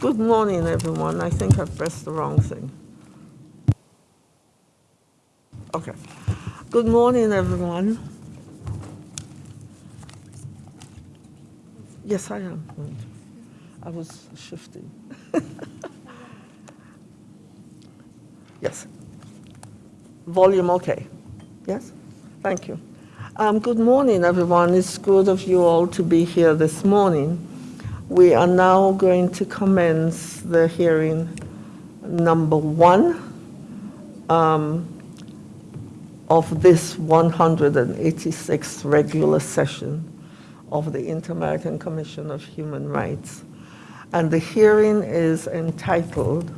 Good morning, everyone. I think I've pressed the wrong thing. Okay. Good morning, everyone. Yes, I am. I was shifting. yes. Volume okay. Yes? Thank you. Um, good morning, everyone. It's good of you all to be here this morning. We are now going to commence the hearing number one um, of this 186th regular session of the Inter-American Commission of Human Rights. And the hearing is entitled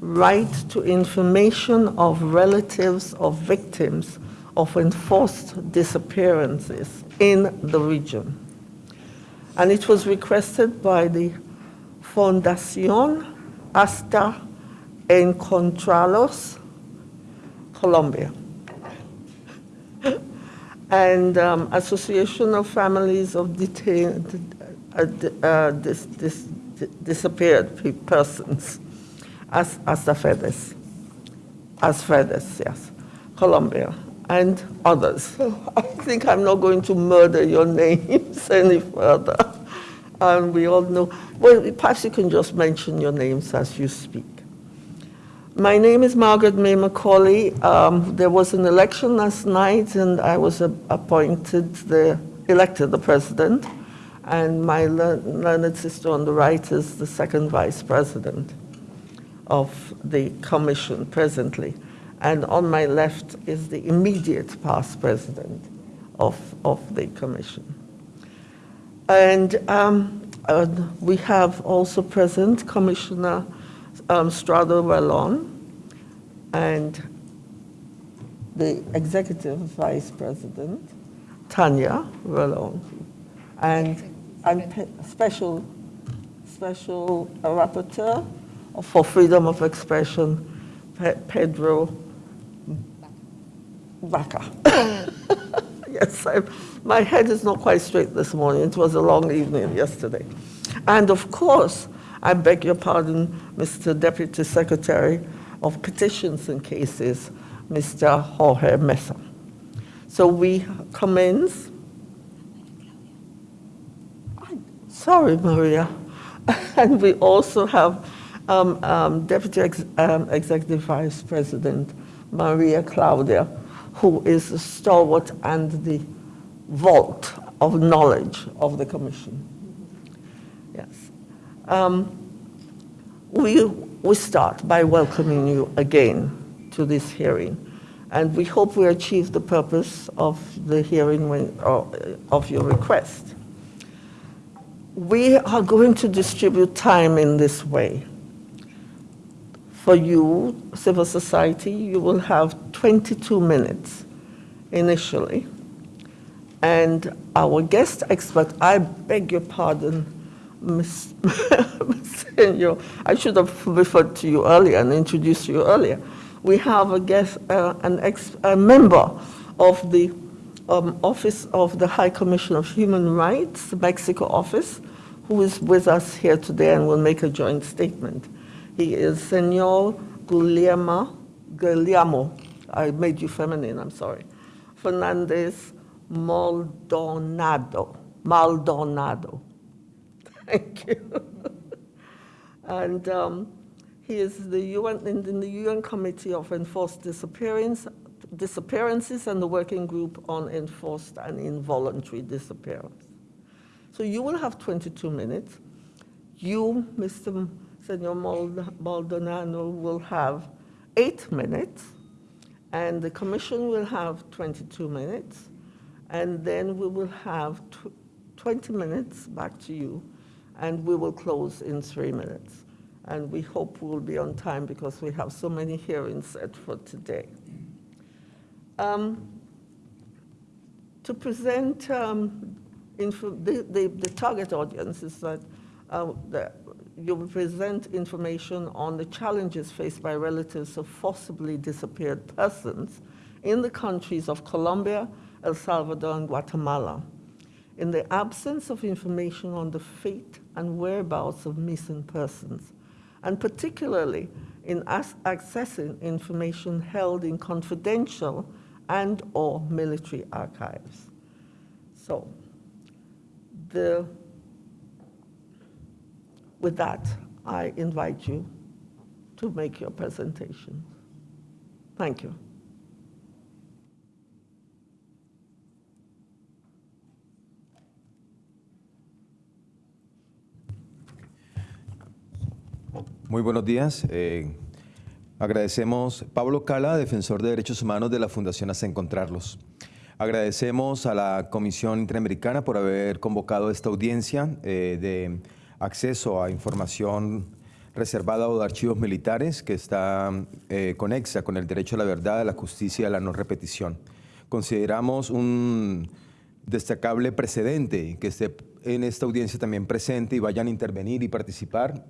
Right to Information of Relatives of Victims of Enforced Disappearances in the Region and it was requested by the Fundación Hasta Encontrarlos, Colombia, and um, Association of Families of Detained, uh, uh, dis, dis, Disappeared Persons, as ASFEDES, ASFEDES, yes, Colombia and others. I think I'm not going to murder your names any further. And we all know, well, perhaps you can just mention your names as you speak. My name is Margaret May Macaulay. Um, there was an election last night and I was appointed, the, elected the president. And my learned sister on the right is the second vice president of the commission presently and on my left is the immediate past president of, of the commission. And um, uh, we have also present Commissioner um, Strado and the executive vice president, Tanya Rallon, and, and special, special rapporteur for freedom of expression, Pedro Vaca. yes, my head is not quite straight this morning. It was a long evening yesterday. And of course, I beg your pardon, Mr. Deputy Secretary of Petitions and Cases, Mr. Jorge Mesa. So we commence. Sorry, Maria. and we also have um, um, Deputy Ex um, Executive Vice President Maria Claudia who is the stalwart and the vault of knowledge of the Commission. Yes. Um, we, we start by welcoming you again to this hearing. And we hope we achieve the purpose of the hearing when, uh, of your request. We are going to distribute time in this way. For you, civil society, you will have 22 minutes initially. And our guest expert, I beg your pardon, Ms. Senor, I should have referred to you earlier and introduced you earlier. We have a guest, uh, an ex, a member of the um, Office of the High Commission of Human Rights, the Mexico office, who is with us here today and will make a joint statement. He is Senor Guillermo, Guillermo, I made you feminine, I'm sorry, Fernandez Maldonado, Maldonado. Thank you. and um, he is the UN, in the UN Committee of Enforced Disappearance, Disappearances and the Working Group on Enforced and Involuntary Disappearance. So you will have 22 minutes. You, Mr. Senor Maldonado will have eight minutes, and the commission will have 22 minutes, and then we will have 20 minutes back to you, and we will close in three minutes. And we hope we'll be on time because we have so many hearings set for today. Um, to present um, the, the, the, target audience is that uh, the you will present information on the challenges faced by relatives of forcibly disappeared persons in the countries of Colombia, El Salvador, and Guatemala. In the absence of information on the fate and whereabouts of missing persons, and particularly in accessing information held in confidential and or military archives. So, the, with that, I invite you to make your presentation. Thank you. Muy buenos días. Eh, agradecemos Pablo Cala, defensor de derechos humanos de la Fundación Hasta Encontrarlos. Agradecemos a la Comisión Interamericana por haber convocado esta audiencia eh, de acceso a información reservada o de archivos militares que está eh, conexa con el derecho a la verdad, a la justicia y a la no repetición. Consideramos un destacable precedente que esté en esta audiencia también presente y vayan a intervenir y participar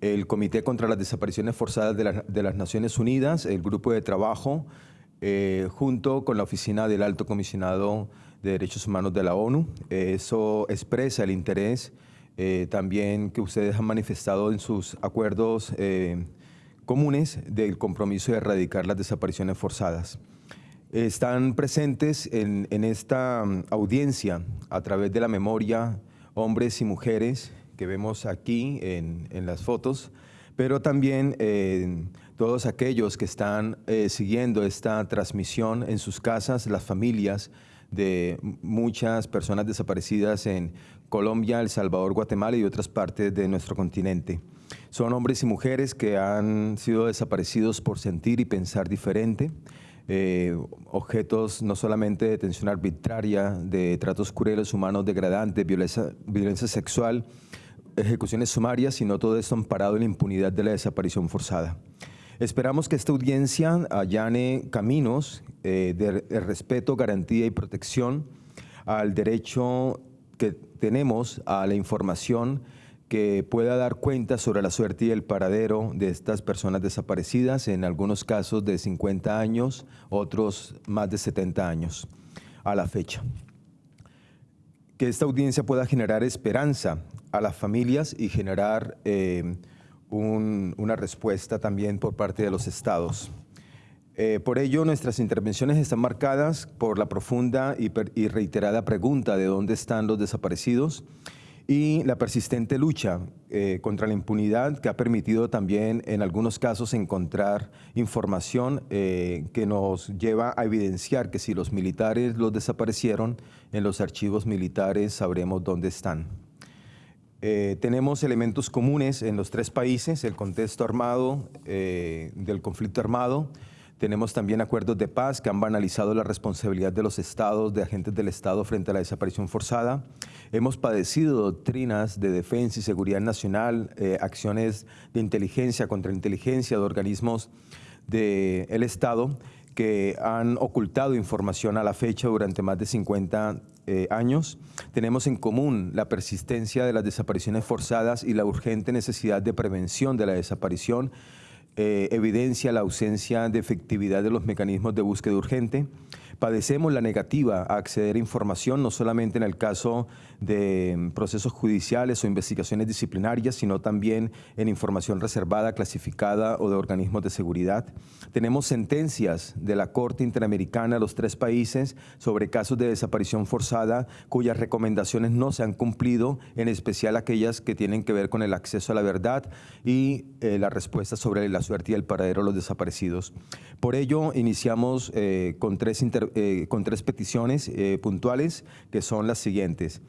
el Comité contra las Desapariciones Forzadas de, las Naciones Unidas, el Grupo de Trabajo, eh, junto con la Oficina del Alto Comisionado de Derechos Humanos de la ONU. eso expresa el interés eh, también que ustedes han manifestado en sus acuerdos eh, comunes del compromiso de erradicar las desapariciones forzadas. Están presentes en, esta mm, audiencia a través de la memoria hombres y mujeres que vemos aquí en, las fotos, pero también eh, todos aquellos que están siguiendo esta transmisión en sus casas, las familias de muchas personas desaparecidas en Colombia, El Salvador, Guatemala y otras partes de nuestro continente. Son hombres y mujeres que han sido desaparecidos por sentir y pensar diferente, eh, objetos no solamente de detención arbitraria, de tratos crueles, humanos, degradantes, violencia, sexual, ejecuciones sumarias, sino todo esto amparado en la impunidad de la desaparición forzada. Esperamos que esta audiencia allane caminos eh, de, respeto, garantía y protección al derecho que tenemos a la información que pueda dar cuenta sobre la suerte y el paradero de estas personas desaparecidas, en algunos casos de 50 años, otros más de 70 años a la fecha que esta audiencia pueda generar esperanza a las familias y generar eh, una respuesta también por parte de los estados. Eh, por ello, nuestras intervenciones están marcadas por la profunda y reiterada pregunta de dónde están los desaparecidos y la persistente lucha eh, contra la impunidad que ha permitido también en algunos casos encontrar información eh, que nos lleva a evidenciar que si los militares los desaparecieron, en los archivos militares sabremos dónde están. Eh, tenemos elementos comunes en los tres países, el contexto armado, del conflicto armado, tenemos también acuerdos de paz que han banalizado la responsabilidad de los estados, de agentes del Estado frente a la desaparición forzada. Hemos padecido doctrinas de defensa y seguridad nacional, eh, acciones de inteligencia contra inteligencia de organismos del Estado que han ocultado información a la fecha durante más de 50 eh, años. Tenemos en común la persistencia de las desapariciones forzadas y la urgente necesidad de prevención de la desaparición eh, evidencia la ausencia de efectividad de los mecanismos de búsqueda urgente. Padecemos la negativa a acceder a información, no solamente en el caso de mm, procesos judiciales o investigaciones disciplinarias, sino también en información reservada, clasificada o de organismos de seguridad. Tenemos sentencias de la Corte Interamericana de los tres países sobre casos de desaparición forzada cuyas recomendaciones no se han cumplido, en especial aquellas que tienen que ver con el acceso a la verdad y eh, la respuesta sobre las suerte y el paradero de los desaparecidos. Por ello, iniciamos eh, con, tres eh, con tres peticiones eh, puntuales que son las siguientes.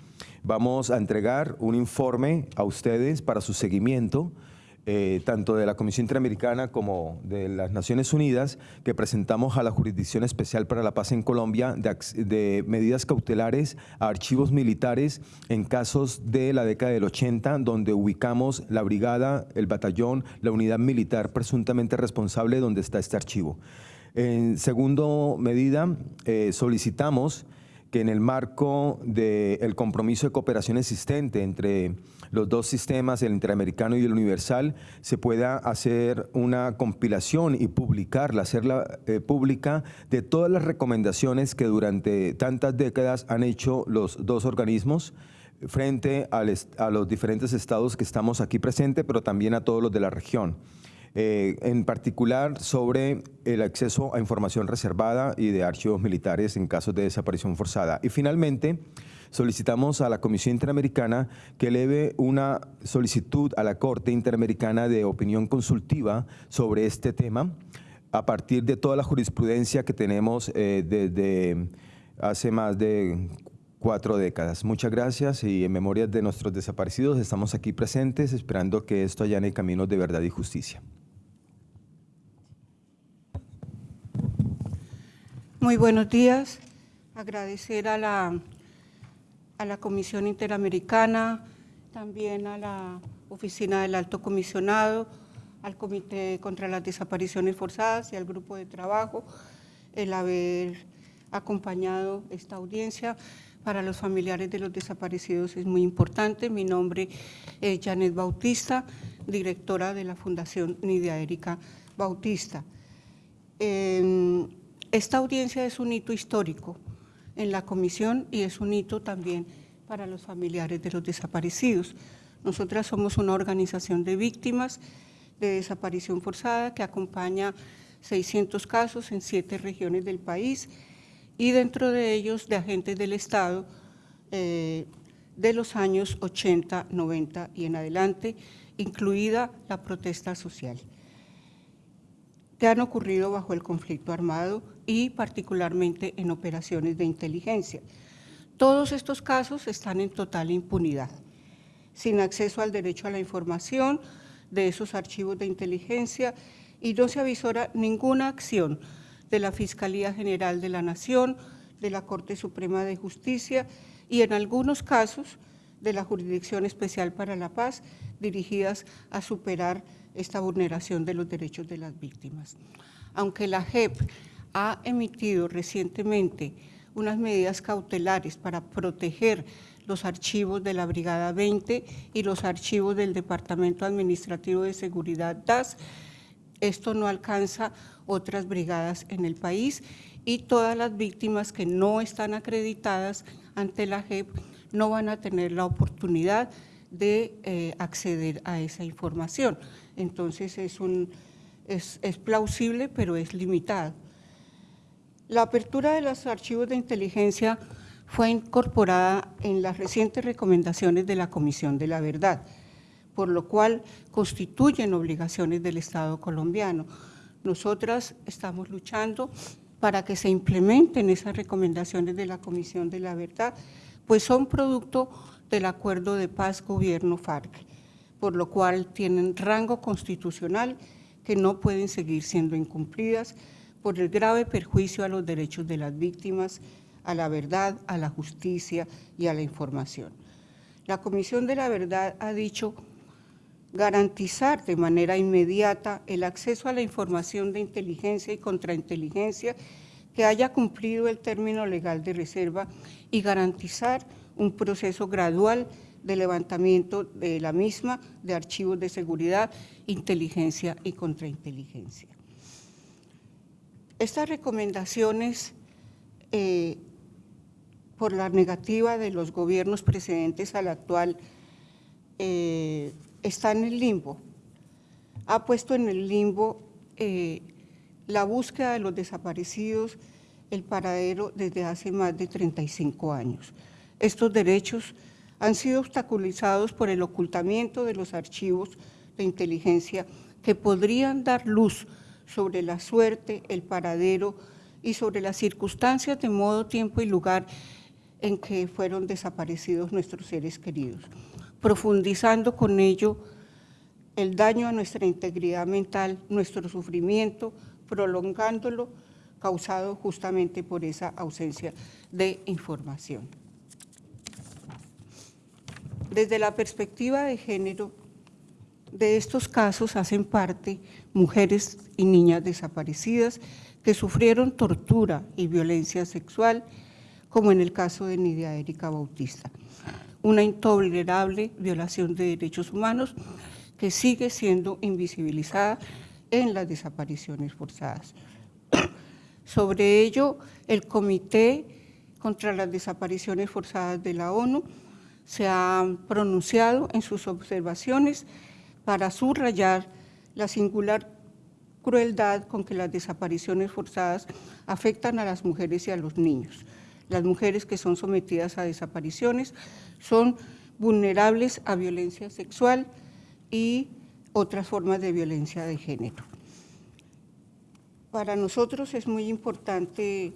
Vamos a entregar un informe a ustedes para su seguimiento eh, tanto de la Comisión Interamericana como de las Naciones Unidas, que presentamos a la Jurisdicción Especial para la Paz en Colombia de, medidas cautelares a archivos militares en casos de la década del 80, donde ubicamos la brigada, el batallón, la unidad militar presuntamente responsable donde está este archivo. En segundo medida, eh, solicitamos que en el marco del compromiso de cooperación existente entre los dos sistemas, el interamericano y el universal, se pueda hacer una compilación y publicarla, hacerla eh, pública de todas las recomendaciones que durante tantas décadas han hecho los dos organismos frente a los diferentes estados que estamos aquí presentes, pero también a todos los de la región. Eh, en particular sobre el acceso a información reservada y de archivos militares en casos de desaparición forzada. Y finalmente, solicitamos a la Comisión Interamericana que eleve una solicitud a la Corte Interamericana de opinión consultiva sobre este tema a partir de toda la jurisprudencia que tenemos eh, desde hace más de cuatro décadas. Muchas gracias y en memoria de nuestros desaparecidos estamos aquí presentes esperando que esto allane caminos de verdad y justicia. Muy buenos días. Agradecer a la, a la Comisión Interamericana, también a la Oficina del Alto Comisionado, al Comité contra las Desapariciones Forzadas y al Grupo de Trabajo el haber acompañado esta audiencia. Para los familiares de los desaparecidos es muy importante. Mi nombre es Janet Bautista, directora de la Fundación Nidia Erika Bautista. Esta audiencia es un hito histórico en la comisión y es un hito también para los familiares de los desaparecidos. Nosotras somos una organización de víctimas de desaparición forzada que acompaña 600 casos en siete regiones del país y dentro de ellos de agentes del Estado eh, de los años 80, 90 y en adelante, incluida la protesta social que han ocurrido bajo el conflicto armado y particularmente en operaciones de inteligencia. Todos estos casos están en total impunidad, sin acceso al derecho a la información de esos archivos de inteligencia y no se avisora ninguna acción de la Fiscalía General de la Nación, de la Corte Suprema de Justicia y en algunos casos de la Jurisdicción Especial para la Paz dirigidas a superar esta vulneración de los derechos de las víctimas. Aunque la JEP ha emitido recientemente unas medidas cautelares para proteger los archivos de la Brigada 20 y los archivos del Departamento Administrativo de Seguridad DAS, esto no alcanza otras brigadas en el país y todas las víctimas que no están acreditadas ante la JEP no van a tener la oportunidad de eh, acceder a esa información. Entonces es, es plausible, pero es limitado. La apertura de los archivos de inteligencia fue incorporada en las recientes recomendaciones de la Comisión de la Verdad, por lo cual constituyen obligaciones del Estado colombiano. Nosotras estamos luchando para que se implementen esas recomendaciones de la Comisión de la Verdad, pues son producto del acuerdo de paz gobierno-FARC, por lo cual tienen rango constitucional que no pueden seguir siendo incumplidas por el grave perjuicio a los derechos de las víctimas, a la verdad, a la justicia y a la información. La Comisión de la Verdad ha dicho garantizar de manera inmediata el acceso a la información de inteligencia y contrainteligencia que haya cumplido el término legal de reserva y garantizar un proceso gradual de levantamiento de la misma de archivos de seguridad, inteligencia y contrainteligencia. Estas recomendaciones, eh, por la negativa de los gobiernos precedentes al actual, eh, están en el limbo. Ha puesto en el limbo eh, la búsqueda de los desaparecidos, el paradero desde hace más de 35 años. Estos derechos han sido obstaculizados por el ocultamiento de los archivos de inteligencia que podrían dar luz sobre la suerte, el paradero y sobre las circunstancias de modo, tiempo y lugar en que fueron desaparecidos nuestros seres queridos, profundizando con ello el daño a nuestra integridad mental, nuestro sufrimiento, prolongándolo, causado justamente por esa ausencia de información. Desde la perspectiva de género, de estos casos hacen parte mujeres y niñas desaparecidas que sufrieron tortura y violencia sexual, como en el caso de Nidia Erika Bautista. Una intolerable violación de derechos humanos que sigue siendo invisibilizada en las desapariciones forzadas. Sobre ello, el Comité contra las Desapariciones Forzadas de la ONU se han pronunciado en sus observaciones para subrayar la singular crueldad con que las desapariciones forzadas afectan a las mujeres y a los niños. Las mujeres que son sometidas a desapariciones son vulnerables a violencia sexual y otras formas de violencia de género. Para nosotros es muy importante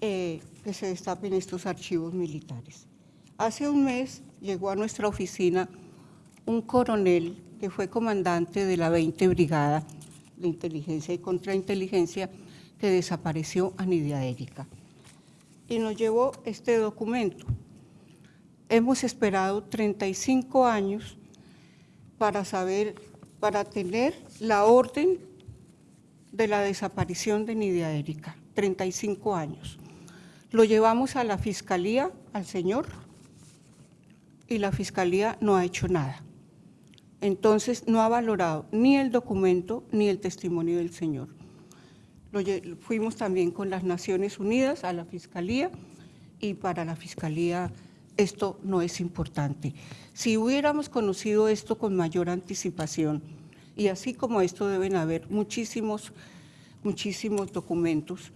eh, que se destapen estos archivos militares. Hace un mes llegó a nuestra oficina un coronel que fue comandante de la 20 Brigada de Inteligencia y Contrainteligencia que desapareció a Nidia Erika. Y nos llevó este documento. Hemos esperado 35 años para saber, para tener la orden de la desaparición de Nidia Erika, 35 años. Lo llevamos a la fiscalía, al señor, y la fiscalía no ha hecho nada. Entonces no ha valorado ni el documento ni el testimonio del señor. Fuimos también con las Naciones Unidas a la fiscalía y para la fiscalía esto no es importante. Si hubiéramos conocido esto con mayor anticipación, y así como esto deben haber muchísimos, muchísimos documentos,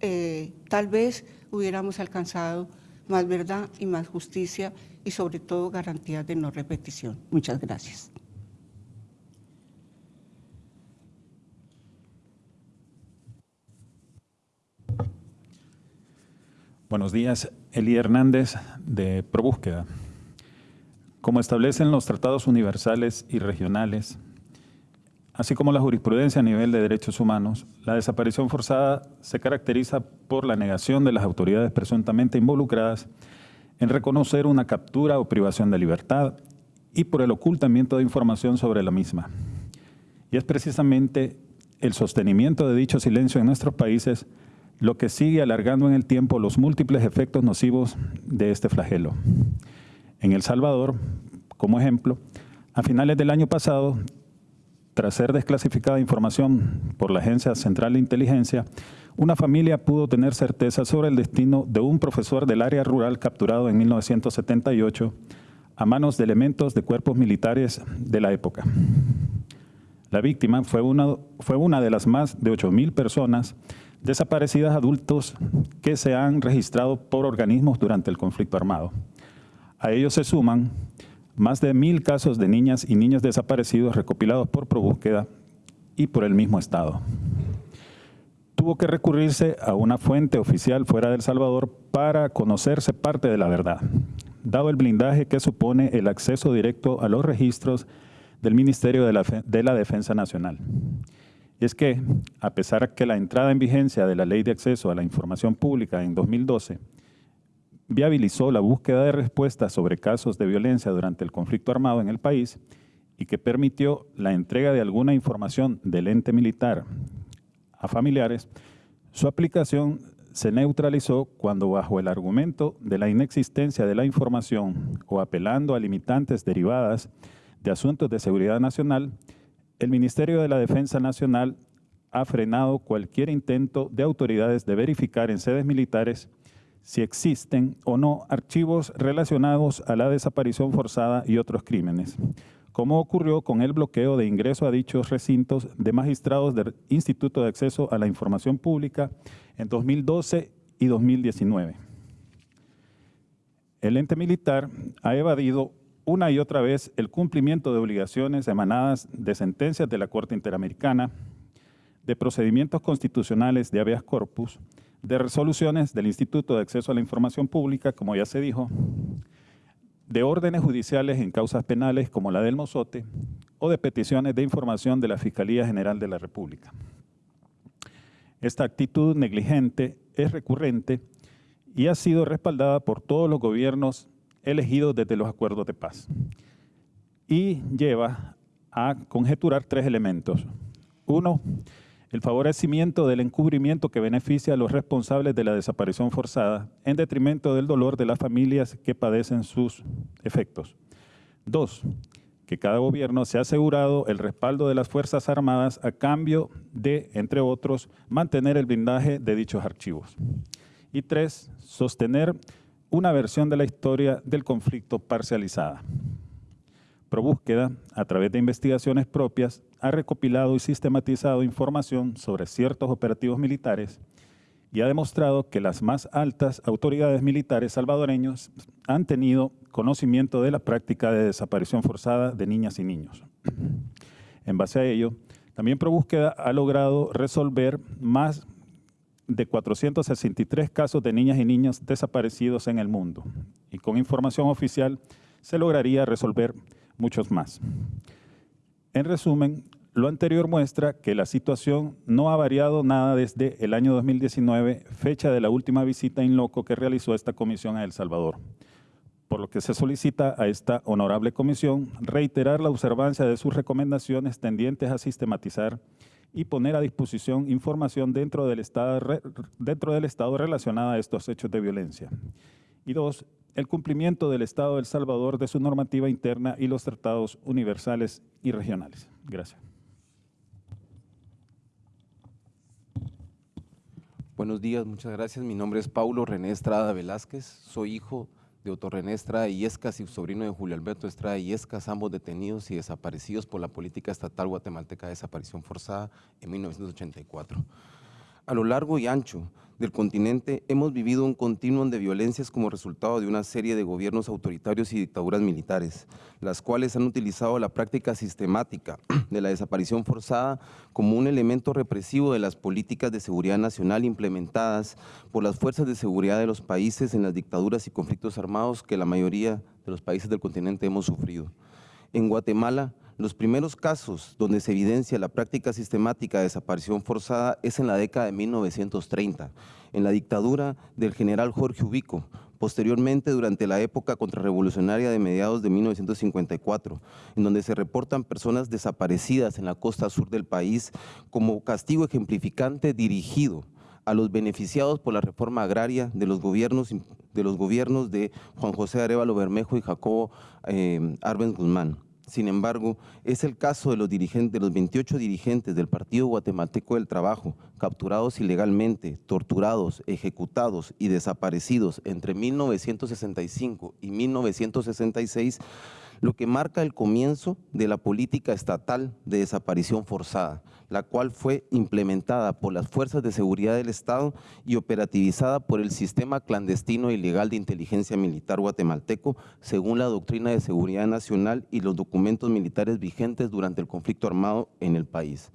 eh, tal vez hubiéramos alcanzado más verdad y más justicia y sobre todo garantías de no repetición. Muchas gracias. Buenos días, Eli Hernández de ProBúsqueda. Como establecen los tratados universales y regionales, así como la jurisprudencia a nivel de derechos humanos, la desaparición forzada se caracteriza por la negación de las autoridades presuntamente involucradas en reconocer una captura o privación de libertad y por el ocultamiento de información sobre la misma. Y es precisamente el sostenimiento de dicho silencio en nuestros países lo que sigue alargando en el tiempo los múltiples efectos nocivos de este flagelo. En El Salvador, como ejemplo, a finales del año pasado tras ser desclasificada información por la Agencia Central de Inteligencia, una familia pudo tener certeza sobre el destino de un profesor del área rural capturado en 1978 a manos de elementos de cuerpos militares de la época. La víctima fue una, fue una de las más de 8.000 personas desaparecidas adultos que se han registrado por organismos durante el conflicto armado. A ellos se suman más de mil casos de niñas y niños desaparecidos recopilados por ProBúsqueda y por el mismo Estado. Tuvo que recurrirse a una fuente oficial fuera de El Salvador para conocerse parte de la verdad, dado el blindaje que supone el acceso directo a los registros del Ministerio de la, de la Defensa Nacional. Y es que, a pesar de que la entrada en vigencia de la Ley de Acceso a la Información Pública en 2012 viabilizó la búsqueda de respuestas sobre casos de violencia durante el conflicto armado en el país y que permitió la entrega de alguna información del ente militar a familiares, su aplicación se neutralizó cuando bajo el argumento de la inexistencia de la información o apelando a limitantes derivadas de asuntos de seguridad nacional, el Ministerio de la Defensa Nacional ha frenado cualquier intento de autoridades de verificar en sedes militares si existen o no archivos relacionados a la desaparición forzada y otros crímenes, como ocurrió con el bloqueo de ingreso a dichos recintos de magistrados del Instituto de Acceso a la Información Pública en 2012 y 2019. El ente militar ha evadido una y otra vez el cumplimiento de obligaciones emanadas de sentencias de la Corte Interamericana, de procedimientos constitucionales de habeas corpus, de resoluciones del Instituto de Acceso a la Información Pública, como ya se dijo, de órdenes judiciales en causas penales como la del Mozote o de peticiones de información de la Fiscalía General de la República. Esta actitud negligente es recurrente y ha sido respaldada por todos los gobiernos elegidos desde los acuerdos de paz y lleva a conjeturar tres elementos. Uno, el favorecimiento del encubrimiento que beneficia a los responsables de la desaparición forzada en detrimento del dolor de las familias que padecen sus efectos. Dos, que cada gobierno se ha asegurado el respaldo de las Fuerzas Armadas a cambio de, entre otros, mantener el blindaje de dichos archivos. Y tres, sostener una versión de la historia del conflicto parcializada. ProBúsqueda, a través de investigaciones propias, ha recopilado y sistematizado información sobre ciertos operativos militares y ha demostrado que las más altas autoridades militares salvadoreños han tenido conocimiento de la práctica de desaparición forzada de niñas y niños. En base a ello, también ProBúsqueda ha logrado resolver más de 463 casos de niñas y niños desaparecidos en el mundo y con información oficial se lograría resolver muchos más. En resumen, lo anterior muestra que la situación no ha variado nada desde el año 2019, fecha de la última visita in loco que realizó esta comisión a El Salvador, por lo que se solicita a esta honorable comisión reiterar la observancia de sus recomendaciones tendientes a sistematizar y poner a disposición información dentro del Estado, dentro del estado relacionada a estos hechos de violencia. Y dos, el cumplimiento del Estado de El Salvador de su normativa interna y los tratados universales y regionales. Gracias. Buenos días, muchas gracias. Mi nombre es Paulo René Estrada Velázquez. Soy hijo Otto René Estrada Yescas y sobrino de Julio Alberto Estrada Yescas, ambos detenidos y desaparecidos por la política estatal guatemalteca de desaparición forzada en 1984. A lo largo y ancho del continente hemos vivido un continuum de violencias como resultado de una serie de gobiernos autoritarios y dictaduras militares, las cuales han utilizado la práctica sistemática de la desaparición forzada como un elemento represivo de las políticas de seguridad nacional implementadas por las fuerzas de seguridad de los países en las dictaduras y conflictos armados que la mayoría de los países del continente hemos sufrido. En Guatemala, los primeros casos donde se evidencia la práctica sistemática de desaparición forzada es en la década de 1930, en la dictadura del general Jorge Ubico, posteriormente durante la época contrarrevolucionaria de mediados de 1954, en donde se reportan personas desaparecidas en la costa sur del país como castigo ejemplificante dirigido a los beneficiados por la reforma agraria de los gobiernos de, Juan José Arevalo Bermejo y Jacobo eh, Arbenz Guzmán. Sin embargo, es el caso de los, dirigentes, de los 28 dirigentes del Partido Guatemalteco del Trabajo, capturados ilegalmente, torturados, ejecutados y desaparecidos entre 1965 y 1966, lo que marca el comienzo de la política estatal de desaparición forzada, la cual fue implementada por las fuerzas de seguridad del Estado y operativizada por el sistema clandestino ilegal de inteligencia militar guatemalteco, según la doctrina de seguridad nacional y los documentos militares vigentes durante el conflicto armado en el país.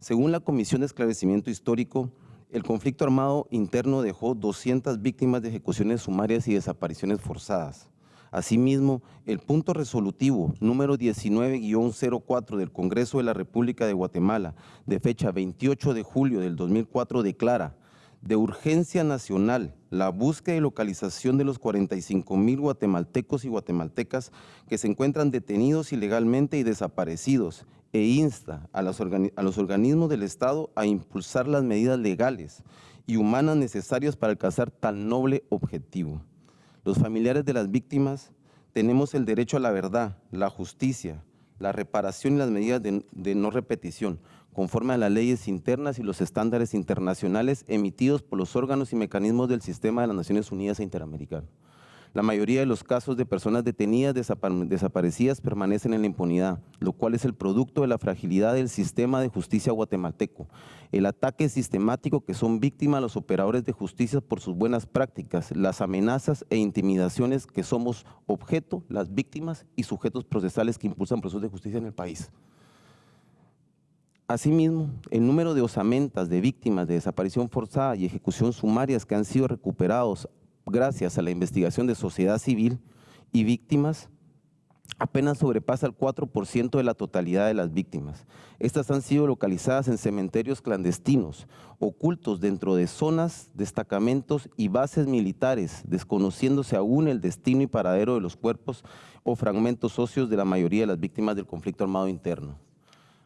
Según la Comisión de Esclarecimiento Histórico, el conflicto armado interno dejó 200 víctimas de ejecuciones sumarias y desapariciones forzadas. Asimismo, el punto resolutivo número 19-04 del Congreso de la República de Guatemala, de fecha 28 de julio del 2004, declara de urgencia nacional la búsqueda y localización de los 45 mil guatemaltecos y guatemaltecas que se encuentran detenidos ilegalmente y desaparecidos e insta a los, a los organismos del Estado a impulsar las medidas legales y humanas necesarias para alcanzar tal noble objetivo. Los familiares de las víctimas tenemos el derecho a la verdad, la justicia, la reparación y las medidas de, no repetición, conforme a las leyes internas y los estándares internacionales emitidos por los órganos y mecanismos del sistema de las Naciones Unidas e Interamericano. La mayoría de los casos de personas detenidas desaparecidas permanecen en la impunidad, lo cual es el producto de la fragilidad del sistema de justicia guatemalteco, el ataque sistemático que son víctimas los operadores de justicia por sus buenas prácticas, las amenazas e intimidaciones que somos objeto, las víctimas y sujetos procesales que impulsan procesos de justicia en el país. Asimismo, el número de osamentas de víctimas de desaparición forzada y ejecución sumarias que han sido recuperados gracias a la investigación de sociedad civil y víctimas, apenas sobrepasa el 4% de la totalidad de las víctimas. Estas han sido localizadas en cementerios clandestinos, ocultos dentro de zonas, destacamentos y bases militares, desconociéndose aún el destino y paradero de los cuerpos o fragmentos óseos de la mayoría de las víctimas del conflicto armado interno.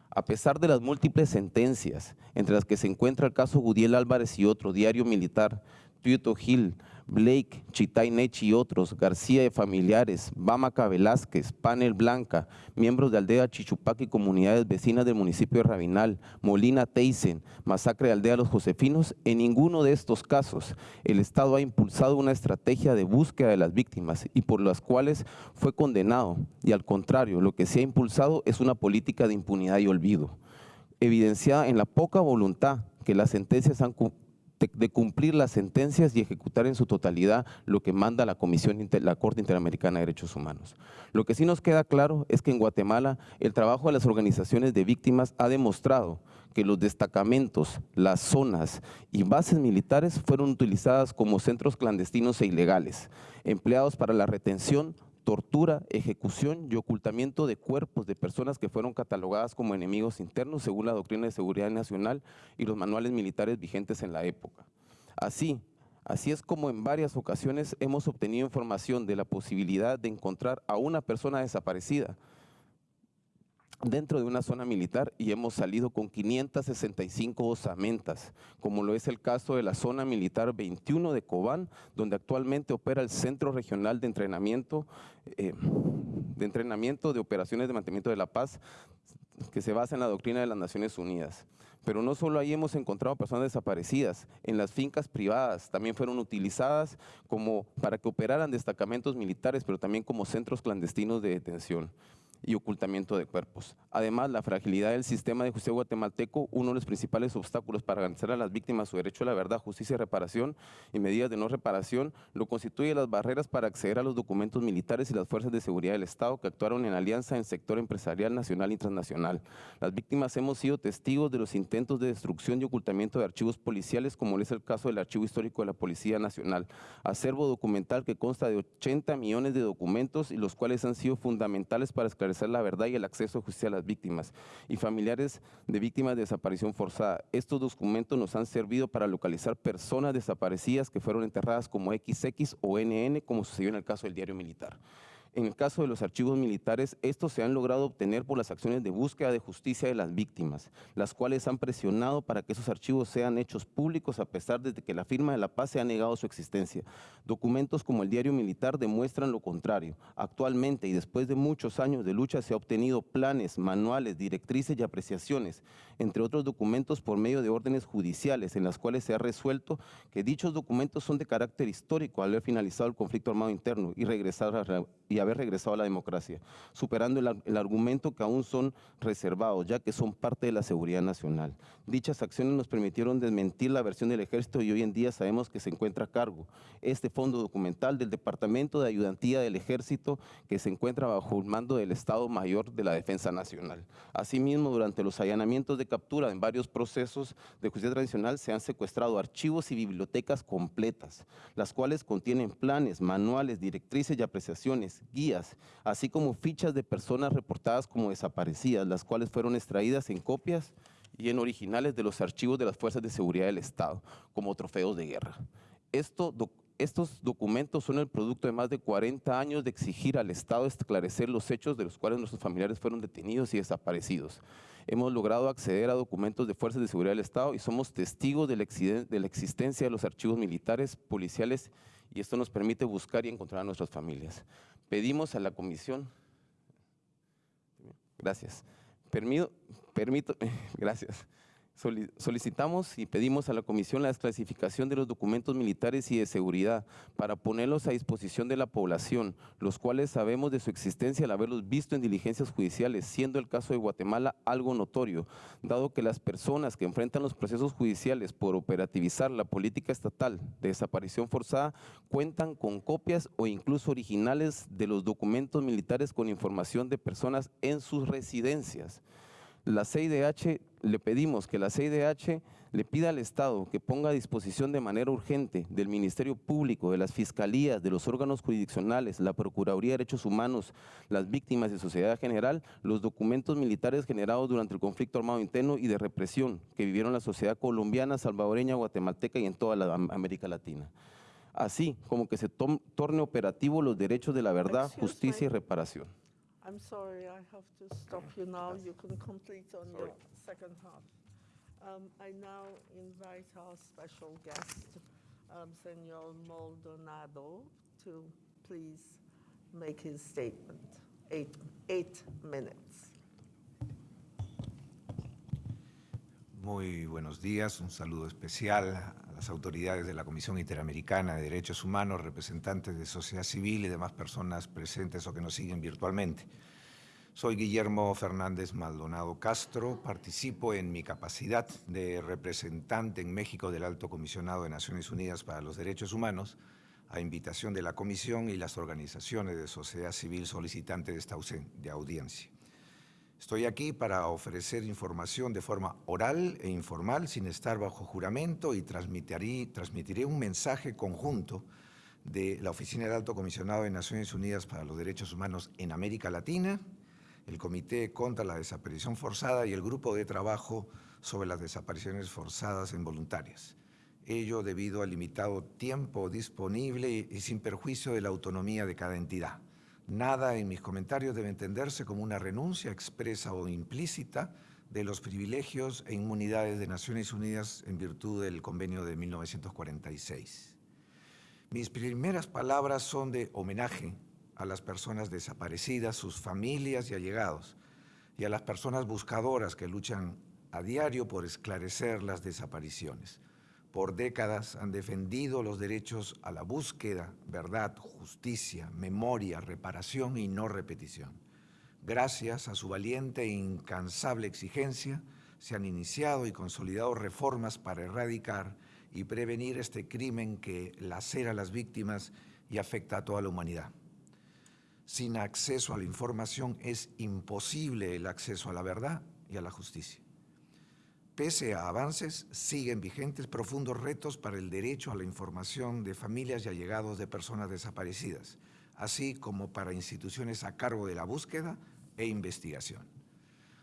A pesar de las múltiples sentencias, entre las que se encuentra el caso Gudiel Álvarez y otro diario militar, Tuito Gil, Blake, Chitay Nechi y otros, García y familiares, Bamaca Velázquez, Panel Blanca, miembros de Aldea Chichupac y comunidades vecinas del municipio de Rabinal, Molina Teisen, masacre de Aldea Los Josefinos, en ninguno de estos casos el Estado ha impulsado una estrategia de búsqueda de las víctimas y por las cuales fue condenado. Y al contrario, lo que se ha impulsado es una política de impunidad y olvido, evidenciada en la poca voluntad que las sentencias han de, cumplir las sentencias y ejecutar en su totalidad lo que manda la Comisión, Inter- la Corte Interamericana de Derechos Humanos. Lo que sí nos queda claro es que en Guatemala el trabajo de las organizaciones de víctimas ha demostrado que los destacamentos, las zonas y bases militares fueron utilizadas como centros clandestinos e ilegales, empleados para la retención, tortura, ejecución y ocultamiento de cuerpos de personas que fueron catalogadas como enemigos internos según la doctrina de seguridad nacional y los manuales militares vigentes en la época. Así, así es como en varias ocasiones hemos obtenido información de la posibilidad de encontrar a una persona desaparecida dentro de una zona militar y hemos salido con 565 osamentas, como lo es el caso de la zona militar 21 de Cobán, donde actualmente opera el Centro Regional de Entrenamiento, eh, de entrenamiento de operaciones de mantenimiento de la paz, que se basa en la doctrina de las Naciones Unidas. Pero no solo ahí hemos encontrado personas desaparecidas, en las fincas privadas también fueron utilizadas como para que operaran destacamentos militares, pero también como centros clandestinos de detención y ocultamiento de cuerpos. Además, la fragilidad del sistema de justicia guatemalteco, uno de los principales obstáculos para garantizar a las víctimas su derecho a la verdad, justicia y reparación y medidas de no reparación, lo constituye las barreras para acceder a los documentos militares y las fuerzas de seguridad del Estado que actuaron en alianza en el sector empresarial nacional y transnacional. Las víctimas hemos sido testigos de los intentos de destrucción y ocultamiento de archivos policiales, como es el caso del Archivo Histórico de la Policía Nacional, acervo documental que consta de 80 millones de documentos y los cuales han sido fundamentales para esclarecer la verdad y el acceso a justicia a las víctimas y familiares de víctimas de desaparición forzada. Estos documentos nos han servido para localizar personas desaparecidas que fueron enterradas como XX o NN, como sucedió en el caso del diario militar. En el caso de los archivos militares, estos se han logrado obtener por las acciones de búsqueda de justicia de las víctimas, las cuales han presionado para que esos archivos sean hechos públicos a pesar de que la firma de la paz se ha negado su existencia. Documentos como el diario militar demuestran lo contrario. Actualmente y después de muchos años de lucha se ha obtenido planes, manuales, directrices y apreciaciones, entre otros documentos por medio de órdenes judiciales en las cuales se ha resuelto que dichos documentos son de carácter histórico al haber finalizado el conflicto armado interno y regresar a y haber regresado a la democracia, superando el, el argumento que aún son reservados, ya que son parte de la seguridad nacional. Dichas acciones nos permitieron desmentir la versión del ejército y hoy en día sabemos que se encuentra a cargo este fondo documental del Departamento de Ayudantía del Ejército que se encuentra bajo el mando del Estado Mayor de la Defensa Nacional. Asimismo, durante los allanamientos de captura en varios procesos de justicia tradicional se han secuestrado archivos y bibliotecas completas, las cuales contienen planes, manuales, directrices y apreciaciones, guías, así como fichas de personas reportadas como desaparecidas, las cuales fueron extraídas en copias y en originales de los archivos de las Fuerzas de Seguridad del Estado, como trofeos de guerra. Esto, doc- estos documentos son el producto de más de 40 años de exigir al Estado esclarecer los hechos de los cuales nuestros familiares fueron detenidos y desaparecidos. Hemos logrado acceder a documentos de Fuerzas de Seguridad del Estado y somos testigos de la, de la existencia de los archivos militares, policiales, y esto nos permite buscar y encontrar a nuestras familias. Pedimos a la Comisión, gracias, Permido, permito, gracias. Soli- Solicitamos y pedimos a la Comisión la desclasificación de los documentos militares y de seguridad para ponerlos a disposición de la población, los cuales sabemos de su existencia al haberlos visto en diligencias judiciales, siendo el caso de Guatemala algo notorio, dado que las personas que enfrentan los procesos judiciales por operativizar la política estatal de desaparición forzada cuentan con copias o incluso originales de los documentos militares con información de personas en sus residencias. La CIDH, le pedimos que la CIDH le pida al Estado que ponga a disposición de manera urgente del Ministerio Público, de las Fiscalías, de los órganos jurisdiccionales, la Procuraduría de Derechos Humanos, las víctimas y sociedad general, los documentos militares generados durante el conflicto armado interno y de represión que vivieron la sociedad colombiana, salvadoreña, guatemalteca y en toda la Am- América Latina. Así como que se tom- torne operativo los derechos de la verdad, Excuse justicia y reparación. I'm sorry, I have to stop you now. You can complete on your second half. Um, I now invite our special guest, um, Senor Maldonado to please make his statement. Eight, eight minutes. Muy buenos días, un saludo especial a las autoridades de la Comisión Interamericana de Derechos Humanos, representantes de sociedad civil y demás personas presentes o que nos siguen virtualmente. Soy Guillermo Fernández Maldonado Castro, participo en mi capacidad de representante en México del Alto Comisionado de Naciones Unidas para los Derechos Humanos, a invitación de la Comisión y las organizaciones de sociedad civil solicitantes de esta de audiencia. Estoy aquí para ofrecer información de forma oral e informal, sin estar bajo juramento, y transmitiré, transmitiré un mensaje conjunto de la Oficina del Alto Comisionado de Naciones Unidas para los Derechos Humanos en América Latina, el Comité contra la Desaparición Forzada y el Grupo de Trabajo sobre las Desapariciones Forzadas Involuntarias. Ello debido al limitado tiempo disponible y sin perjuicio de la autonomía de cada entidad. Nada en mis comentarios debe entenderse como una renuncia expresa o implícita de los privilegios e inmunidades de Naciones Unidas en virtud del convenio de 1946. Mis primeras palabras son de homenaje a las personas desaparecidas, sus familias y allegados, y a las personas buscadoras que luchan a diario por esclarecer las desapariciones por décadas han defendido los derechos a la búsqueda, verdad, justicia, memoria, reparación y no repetición. Gracias a su valiente e incansable exigencia, se han iniciado y consolidado reformas para erradicar y prevenir este crimen que lacera a las víctimas y afecta a toda la humanidad. Sin acceso a la información es imposible el acceso a la verdad y a la justicia. Pese a avances, siguen vigentes profundos retos para el derecho a la información de familias y allegados de personas desaparecidas, así como para instituciones a cargo de la búsqueda e investigación.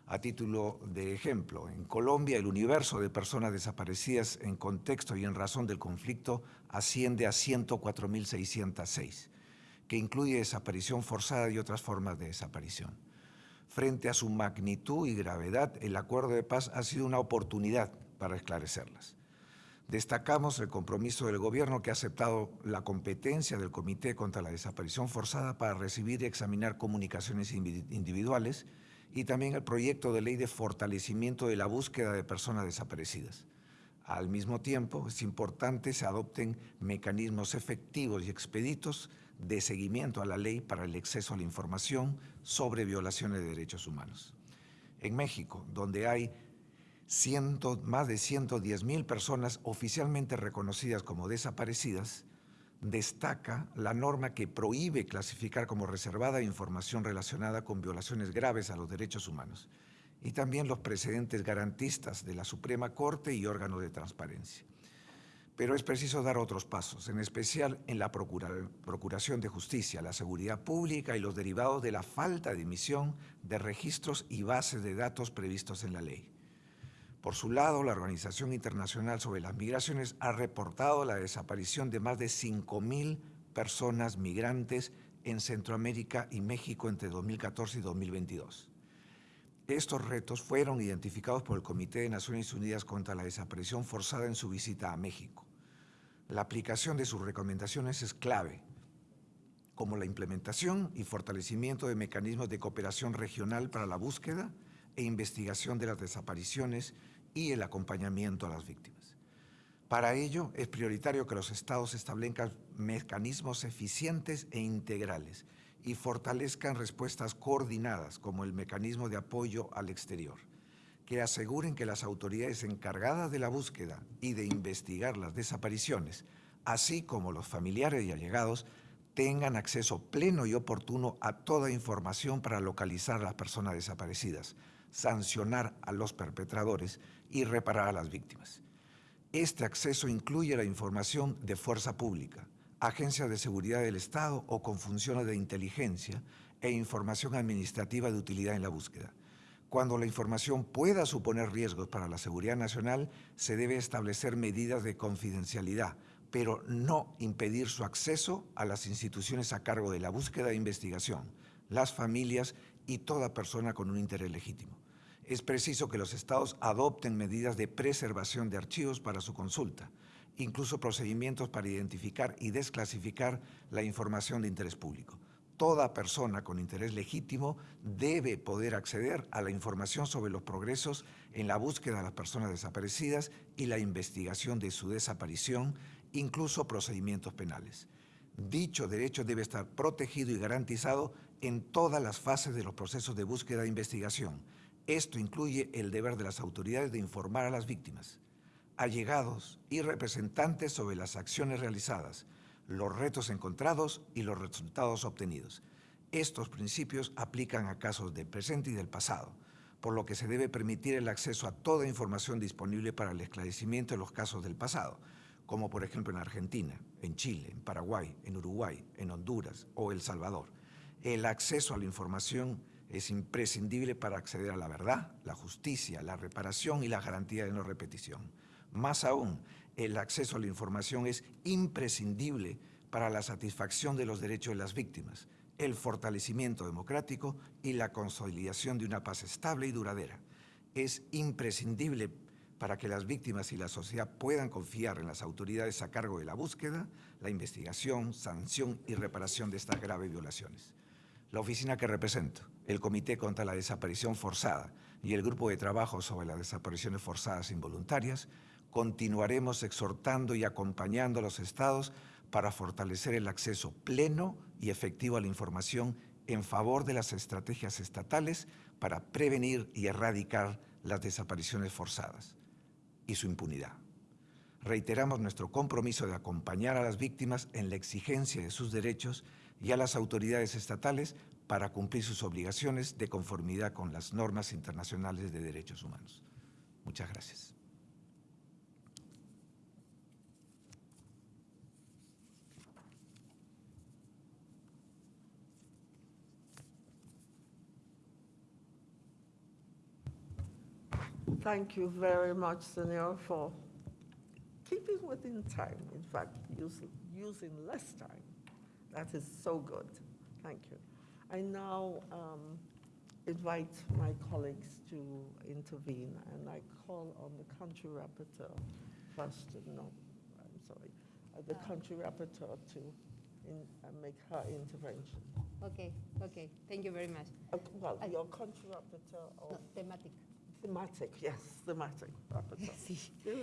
A título de ejemplo, en Colombia el universo de personas desaparecidas en contexto y en razón del conflicto asciende a 104.606, que incluye desaparición forzada y otras formas de desaparición. Frente a su magnitud y gravedad, el acuerdo de paz ha sido una oportunidad para esclarecerlas. Destacamos el compromiso del Gobierno que ha aceptado la competencia del Comité contra la Desaparición Forzada para recibir y examinar comunicaciones individuales y también el proyecto de ley de fortalecimiento de la búsqueda de personas desaparecidas. Al mismo tiempo, es importante se adopten mecanismos efectivos y expeditos de seguimiento a la ley para el acceso a la información sobre violaciones de derechos humanos. En México, donde hay más de 110 mil personas oficialmente reconocidas como desaparecidas, destaca la norma que prohíbe clasificar como reservada información relacionada con violaciones graves a los derechos humanos y también los precedentes garantistas de la Suprema Corte y órganos de transparencia. Pero es preciso dar otros pasos, en especial en la procuración de justicia, la seguridad pública y los derivados de la falta de emisión de registros y bases de datos previstos en la ley. Por su lado, la Organización Internacional sobre las Migraciones ha reportado la desaparición de más de 5.000 personas migrantes en Centroamérica y México entre 2014 y 2022. Estos retos fueron identificados por el Comité de Naciones Unidas contra la Desaparición Forzada en su visita a México. La aplicación de sus recomendaciones es clave, como la implementación y fortalecimiento de mecanismos de cooperación regional para la búsqueda e investigación de las desapariciones y el acompañamiento a las víctimas. Para ello, es prioritario que los estados establezcan mecanismos eficientes e integrales y fortalezcan respuestas coordinadas como el mecanismo de apoyo al exterior, que aseguren que las autoridades encargadas de la búsqueda y de investigar las desapariciones, así como los familiares y allegados, tengan acceso pleno y oportuno a toda información para localizar a las personas desaparecidas, sancionar a los perpetradores y reparar a las víctimas. Este acceso incluye la información de fuerza pública, agencias de seguridad del Estado o con funciones de inteligencia e información administrativa de utilidad en la búsqueda. Cuando la información pueda suponer riesgos para la seguridad nacional, se debe establecer medidas de confidencialidad, pero no impedir su acceso a las instituciones a cargo de la búsqueda e investigación, las familias y toda persona con un interés legítimo. Es preciso que los estados adopten medidas de preservación de archivos para su consulta, incluso procedimientos para identificar y desclasificar la información de interés público. Toda persona con interés legítimo debe poder acceder a la información sobre los progresos en la búsqueda de las personas desaparecidas y la investigación de su desaparición, incluso procedimientos penales. Dicho derecho debe estar protegido y garantizado en todas las fases de los procesos de búsqueda e investigación. Esto incluye el deber de las autoridades de informar a las víctimas, allegados y representantes sobre las acciones realizadas, los retos encontrados y los resultados obtenidos. Estos principios aplican a casos del presente y del pasado, por lo que se debe permitir el acceso a toda información disponible para el esclarecimiento de los casos del pasado, como por ejemplo en Argentina, en Chile, en Paraguay, en Uruguay, en Honduras o El Salvador. El acceso a la información es imprescindible para acceder a la verdad, la justicia, la reparación y la garantía de no repetición. Más aún, el acceso a la información es imprescindible para la satisfacción de los derechos de las víctimas, el fortalecimiento democrático y la consolidación de una paz estable y duradera. Es imprescindible para que las víctimas y la sociedad puedan confiar en las autoridades a cargo de la búsqueda, la investigación, sanción y reparación de estas graves violaciones. La oficina que represento, el Comité contra la Desaparición Forzada y el Grupo de Trabajo sobre las Desapariciones Forzadas Involuntarias continuaremos exhortando y acompañando a los estados para fortalecer el acceso pleno y efectivo a la información en favor de las estrategias estatales para prevenir y erradicar las desapariciones forzadas y su impunidad. Reiteramos nuestro compromiso de acompañar a las víctimas en la exigencia de sus derechos y a las autoridades estatales para cumplir sus obligaciones de conformidad con las normas internacionales de derechos humanos. Muchas gracias. Thank you very much, Senor, for keeping within time. In fact, using, using less time. That is so good. Thank you. I now um, invite my colleagues to intervene, and I call on the country rapporteur first. No, I'm sorry, uh, the country rapporteur to in, uh, make her intervention. Okay, okay, thank you very much. Uh, well, your country rapporteur No, or thematic. Thematic, yes, thematic rapporteur. Sí. Yeah.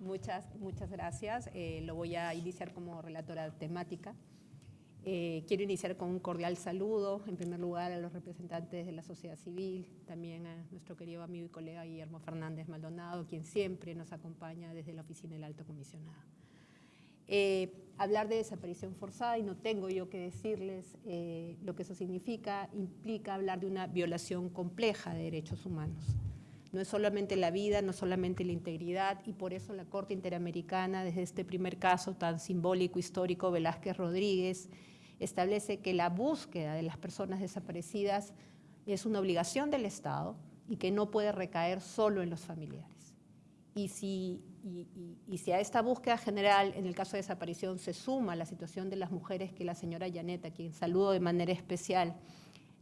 Muchas, muchas gracias. Eh, lo voy a iniciar como relatora temática. Eh, quiero iniciar con un cordial saludo, en primer lugar, a los representantes de la sociedad civil, también a nuestro querido amigo y colega Guillermo Fernández Maldonado, quien siempre nos acompaña desde la oficina del Alto Comisionado. Eh, hablar de desaparición forzada, y no tengo yo que decirles eh, lo que eso significa, implica hablar de una violación compleja de derechos humanos. No es solamente la vida, no solamente la integridad, y por eso la Corte Interamericana, desde este primer caso tan simbólico, histórico, Velázquez Rodríguez, establece que la búsqueda de las personas desaparecidas es una obligación del Estado y que no puede recaer solo en los familiares. Y si, y, si a esta búsqueda general, en el caso de desaparición, se suma la situación de las mujeres que la señora Yanet, a quien saludo de manera especial,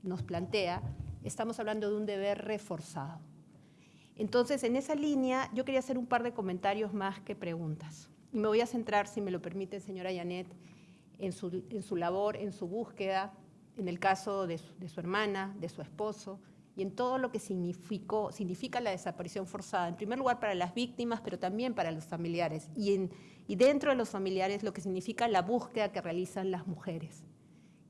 nos plantea, estamos hablando de un deber reforzado. Entonces, en esa línea, yo quería hacer un par de comentarios más que preguntas. Y me voy a centrar, si me lo permite, señora Yanet, en su, en su labor, en su búsqueda, en el caso de su hermana, de su esposo, y en todo lo que significó, significa la desaparición forzada, en primer lugar para las víctimas, pero también para los familiares, y, en, y dentro de los familiares lo que significa la búsqueda que realizan las mujeres,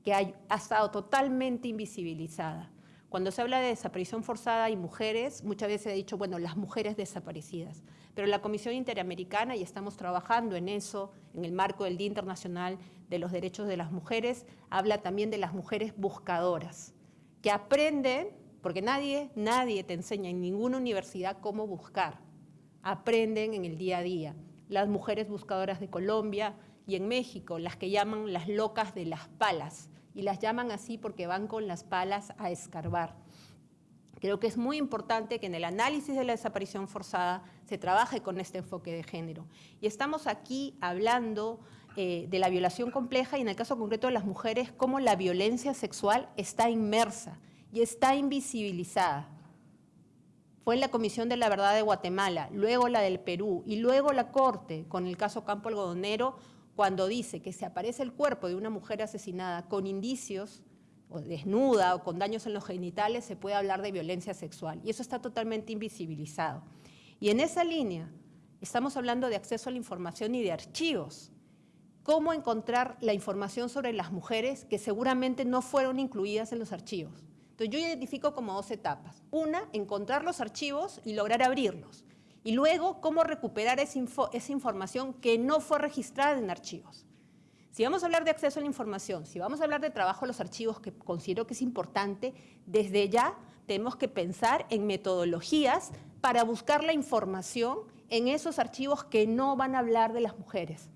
que ha, ha estado totalmente invisibilizada. Cuando se habla de desaparición forzada y mujeres, muchas veces se ha dicho, bueno, las mujeres desaparecidas. Pero la Comisión Interamericana, y estamos trabajando en eso, en el marco del Día Internacional de los Derechos de las Mujeres, habla también de las mujeres buscadoras, que aprenden, porque nadie, nadie te enseña en ninguna universidad cómo buscar, aprenden en el día a día. Las mujeres buscadoras de Colombia y en México, las que llaman las locas de las palas, y las llaman así porque van con las palas a escarbar. Creo que es muy importante que en el análisis de la desaparición forzada se trabaje con este enfoque de género. Y estamos aquí hablando eh, de la violación compleja y en el caso concreto de las mujeres, cómo la violencia sexual está inmersa y está invisibilizada fue en la Comisión de la Verdad de Guatemala, luego la del Perú y luego la Corte con el caso Campo Algodonero, cuando dice que si aparece el cuerpo de una mujer asesinada con indicios o desnuda o con daños en los genitales, se puede hablar de violencia sexual. Y eso está totalmente invisibilizado. Y en esa línea estamos hablando de acceso a la información y de archivos. ¿Cómo encontrar la información sobre las mujeres que seguramente no fueron incluidas en los archivos? Entonces yo identifico como dos etapas. Una, encontrar los archivos y lograr abrirlos. Y luego, cómo recuperar esa, información que no fue registrada en archivos. Si vamos a hablar de acceso a la información, si vamos a hablar de trabajo a los archivos, que considero que es importante, desde ya tenemos que pensar en metodologías para buscar la información en esos archivos que no van a hablar de las mujeres.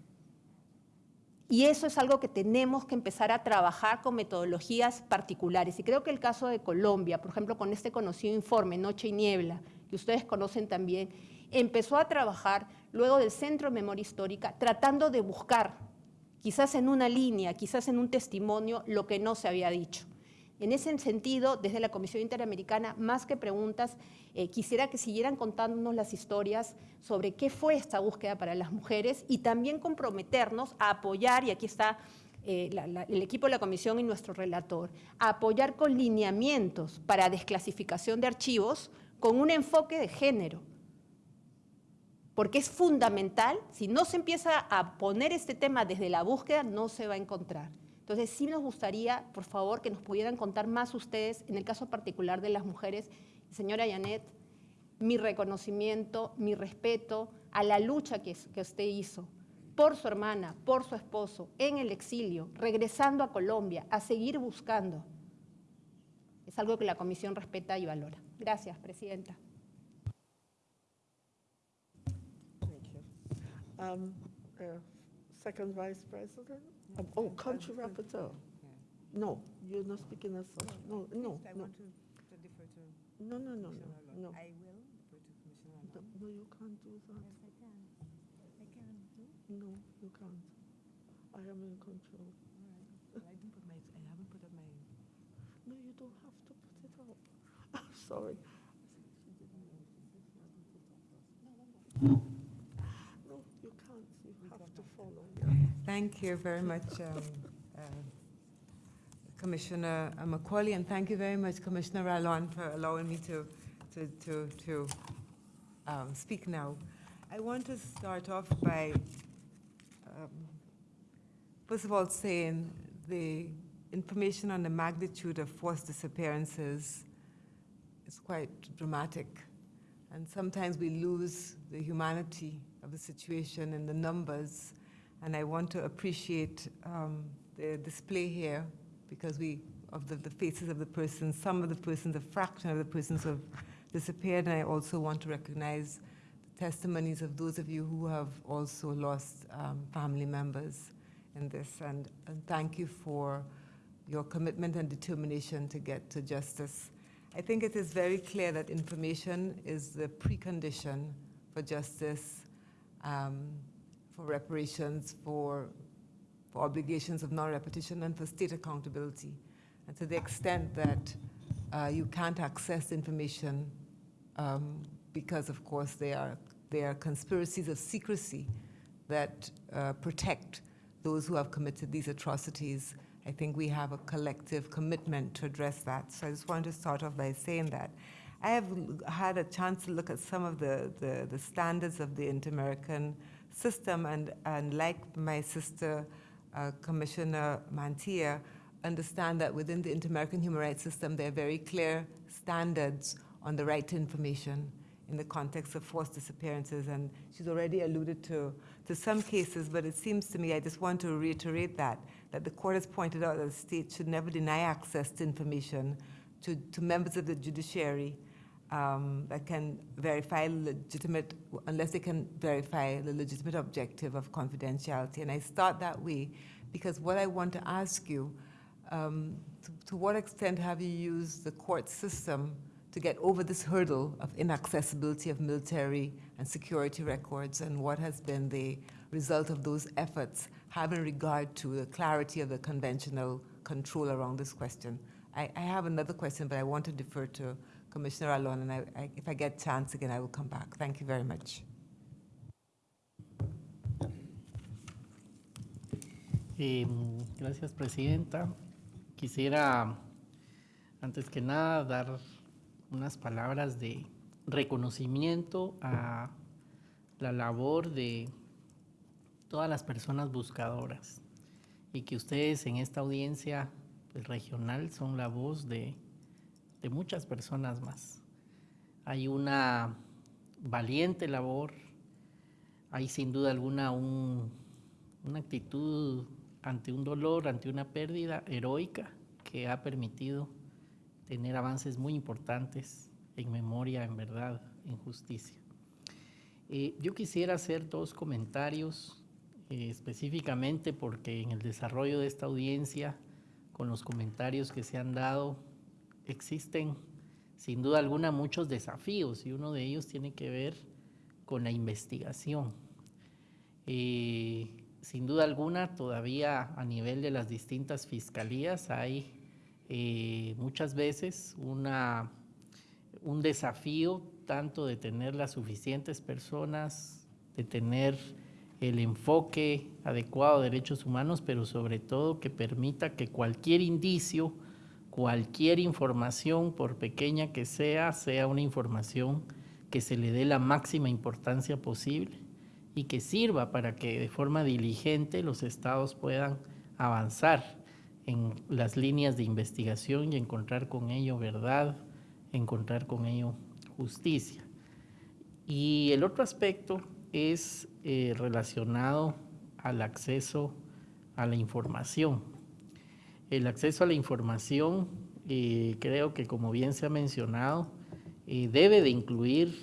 Y eso es algo que tenemos que empezar a trabajar con metodologías particulares. Y creo que el caso de Colombia, por ejemplo, con este conocido informe Noche y Niebla, que ustedes conocen también, empezó a trabajar luego del Centro de Memoria Histórica, tratando de buscar, quizás en una línea, quizás en un testimonio, lo que no se había dicho. En ese sentido, desde la Comisión Interamericana, más que preguntas, eh, quisiera que siguieran contándonos las historias sobre qué fue esta búsqueda para las mujeres y también comprometernos a apoyar, y aquí está eh, el equipo de la comisión y nuestro relator, a apoyar con lineamientos para desclasificación de archivos con un enfoque de género. Porque es fundamental, si no se empieza a poner este tema desde la búsqueda, no se va a encontrar. Entonces, sí nos gustaría, por favor, que nos pudieran contar más ustedes, en el caso particular de las mujeres. Señora Yanet, mi reconocimiento, mi respeto a la lucha que, usted hizo por su hermana, por su esposo, en el exilio, regresando a Colombia, a seguir buscando. Es algo que la Comisión respeta y valora. Gracias, Presidenta. Um, uh, second? Um, Oh, country rapporteur? No, you're not speaking as such. No, no, I no. want to to defer to No, no, no, Commissioner no, no. I will defer to Commissioner No. No, you can't do that. Yes, I can. I can. No, you can't. I am in control. All right. Well, I didn't put my, I haven't put up my, No, you don't have to put it up. I'm sorry. No, you can't. You have to follow. yeah. Thank you very much, um, uh, Commissioner McCauley, and thank you very much, Commissioner Rallon, for allowing me to, to, to, to um, speak now. I want to start off by, um, first of all, saying the information on the magnitude of forced disappearances is quite dramatic. And sometimes we lose the humanity of the situation and the numbers. And I want to appreciate um, the display here because we, of the, the faces of the persons, some of the persons, a fraction of the persons have disappeared. And I also want to recognize the testimonies of those of you who have also lost um, family members in this. And, and thank you for your commitment and determination to get to justice. I think it is very clear that information is the precondition for justice, um, for reparations, for, for obligations of non-repetition, and for state accountability. And to the extent that uh, you can't access information um, because, of course, there are, there are conspiracies of secrecy that uh, protect those who have committed these atrocities, I think we have a collective commitment to address that. So I just wanted to start off by saying that. I have had a chance to look at some of the, the, the standards of the Inter-American system, and, and like my sister, uh, Commissioner Mantia, understand that within the Inter-American human rights system, there are very clear standards on the right to information in the context of forced disappearances. And she's already alluded to, to some cases, but it seems to me, I just want to reiterate that, that the court has pointed out that the state should never deny access to information to, to members of the judiciary um, that can verify legitimate, unless they can verify the legitimate objective of confidentiality. And I start that way because what I want to ask you, um, to, to what extent have you used the court system to get over this hurdle of inaccessibility of military and security records, and what has been the result of those efforts, having regard to the clarity of the conventional control around this question? I, I have another question, but I want to defer to Commissioner Alon, and I, I, if I get chance again, I will come back. Thank you very much. Eh, gracias, Presidenta. Quisiera, antes que nada, dar unas palabras de reconocimiento a la labor de todas las personas buscadoras y que ustedes en esta audiencia pues, regional son la voz de, de muchas personas más. Hay una valiente labor, hay sin duda alguna un, una actitud ante un dolor, ante una pérdida heroica que ha permitido tener avances muy importantes en memoria, en verdad, en justicia. Eh, yo quisiera hacer dos comentarios eh, específicamente porque en el desarrollo de esta audiencia, con los comentarios que se han dado, existen sin duda alguna muchos desafíos y uno de ellos tiene que ver con la investigación. Eh, sin duda alguna, todavía a nivel de las distintas fiscalías hay eh, muchas veces una, un desafío tanto de tener las suficientes personas, de tener el enfoque adecuado de derechos humanos, pero sobre todo que permita que cualquier indicio, cualquier información, por pequeña que sea, sea una información que se le dé la máxima importancia posible y que sirva para que de forma diligente los estados puedan avanzar en las líneas de investigación y encontrar con ello verdad, encontrar con ello justicia. Y el otro aspecto es eh, relacionado al acceso a la información. El acceso a la información, eh, creo que como bien se ha mencionado, eh, debe de incluir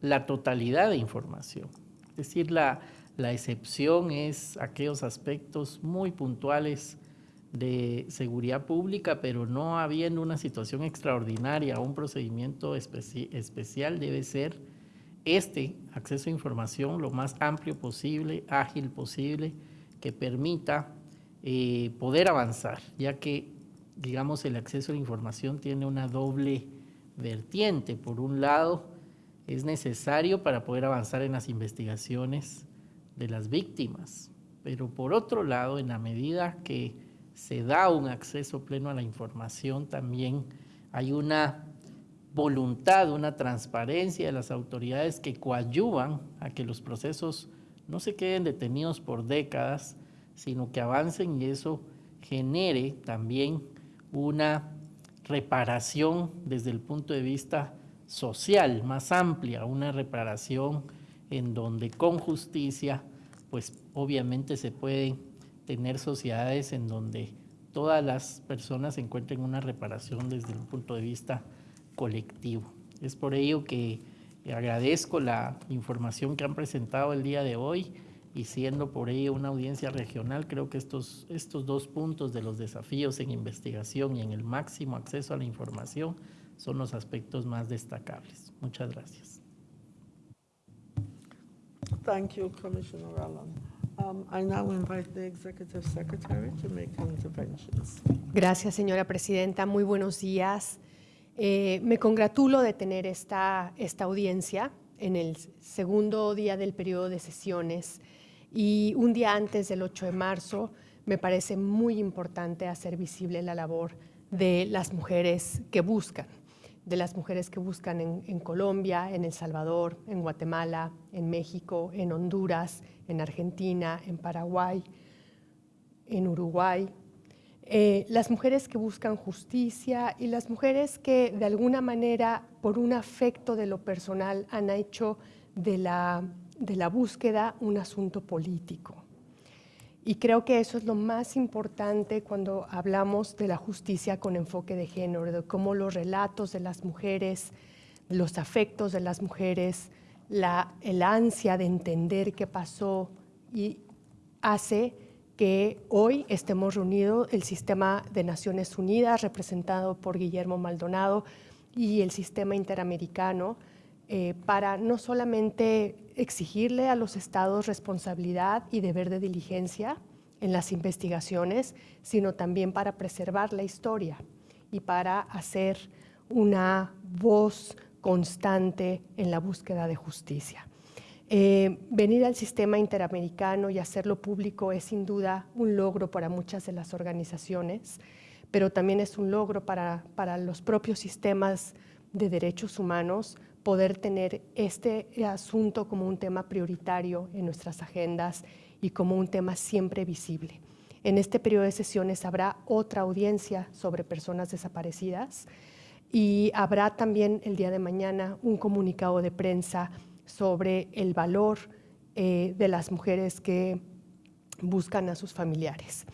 la totalidad de información. Es decir, la, excepción es aquellos aspectos muy puntuales de seguridad pública, pero no habiendo una situación extraordinaria o un procedimiento especial, debe ser este acceso a información lo más amplio posible, ágil posible, que permita eh, poder avanzar, ya que, digamos, el acceso a la información tiene una doble vertiente. Por un lado, es necesario para poder avanzar en las investigaciones de las víctimas. Pero por otro lado, en la medida que se da un acceso pleno a la información, también hay una voluntad, una transparencia de las autoridades que coadyuvan a que los procesos no se queden detenidos por décadas, sino que avancen y eso genere también una reparación desde el punto de vista social más amplia, una reparación en donde con justicia, pues obviamente se pueden tener sociedades en donde todas las personas encuentren una reparación desde un punto de vista colectivo. Es por ello que agradezco la información que han presentado el día de hoy y siendo por ello una audiencia regional, creo que estos, estos dos puntos de los desafíos en investigación y en el máximo acceso a la información son los aspectos más destacables. Muchas gracias. Thank you, Commissioner Allen. Um, I now invite the Executive Secretary to make interventions. Gracias, señora presidenta. Muy buenos días. Eh, me congratulo de tener esta, esta audiencia en el segundo día del periodo de sesiones y un día antes del 8 de marzo me parece muy importante hacer visible la labor de las mujeres que buscan de las mujeres que buscan en, Colombia, en El Salvador, en Guatemala, en México, en Honduras, en Argentina, en Paraguay, en Uruguay. Eh, las mujeres que buscan justicia y las mujeres que de alguna manera, por un afecto de lo personal, han hecho de la, de la búsqueda un asunto político. Y creo que eso es lo más importante cuando hablamos de la justicia con enfoque de género, de cómo los relatos de las mujeres, los afectos de las mujeres, la, el ansia de entender qué pasó y hace que hoy estemos reunidos el sistema de Naciones Unidas representado por Guillermo Maldonado y el sistema interamericano eh, para no solamente exigirle a los estados responsabilidad y deber de diligencia en las investigaciones, sino también para preservar la historia y para hacer una voz constante en la búsqueda de justicia. Eh, venir al sistema interamericano y hacerlo público es sin duda un logro para muchas de las organizaciones, pero también es un logro para, para los propios sistemas de derechos humanos poder tener este asunto como un tema prioritario en nuestras agendas y como un tema siempre visible. En este periodo de sesiones habrá otra audiencia sobre personas desaparecidas y habrá también el día de mañana un comunicado de prensa sobre el valor eh, de las mujeres que buscan a sus familiares.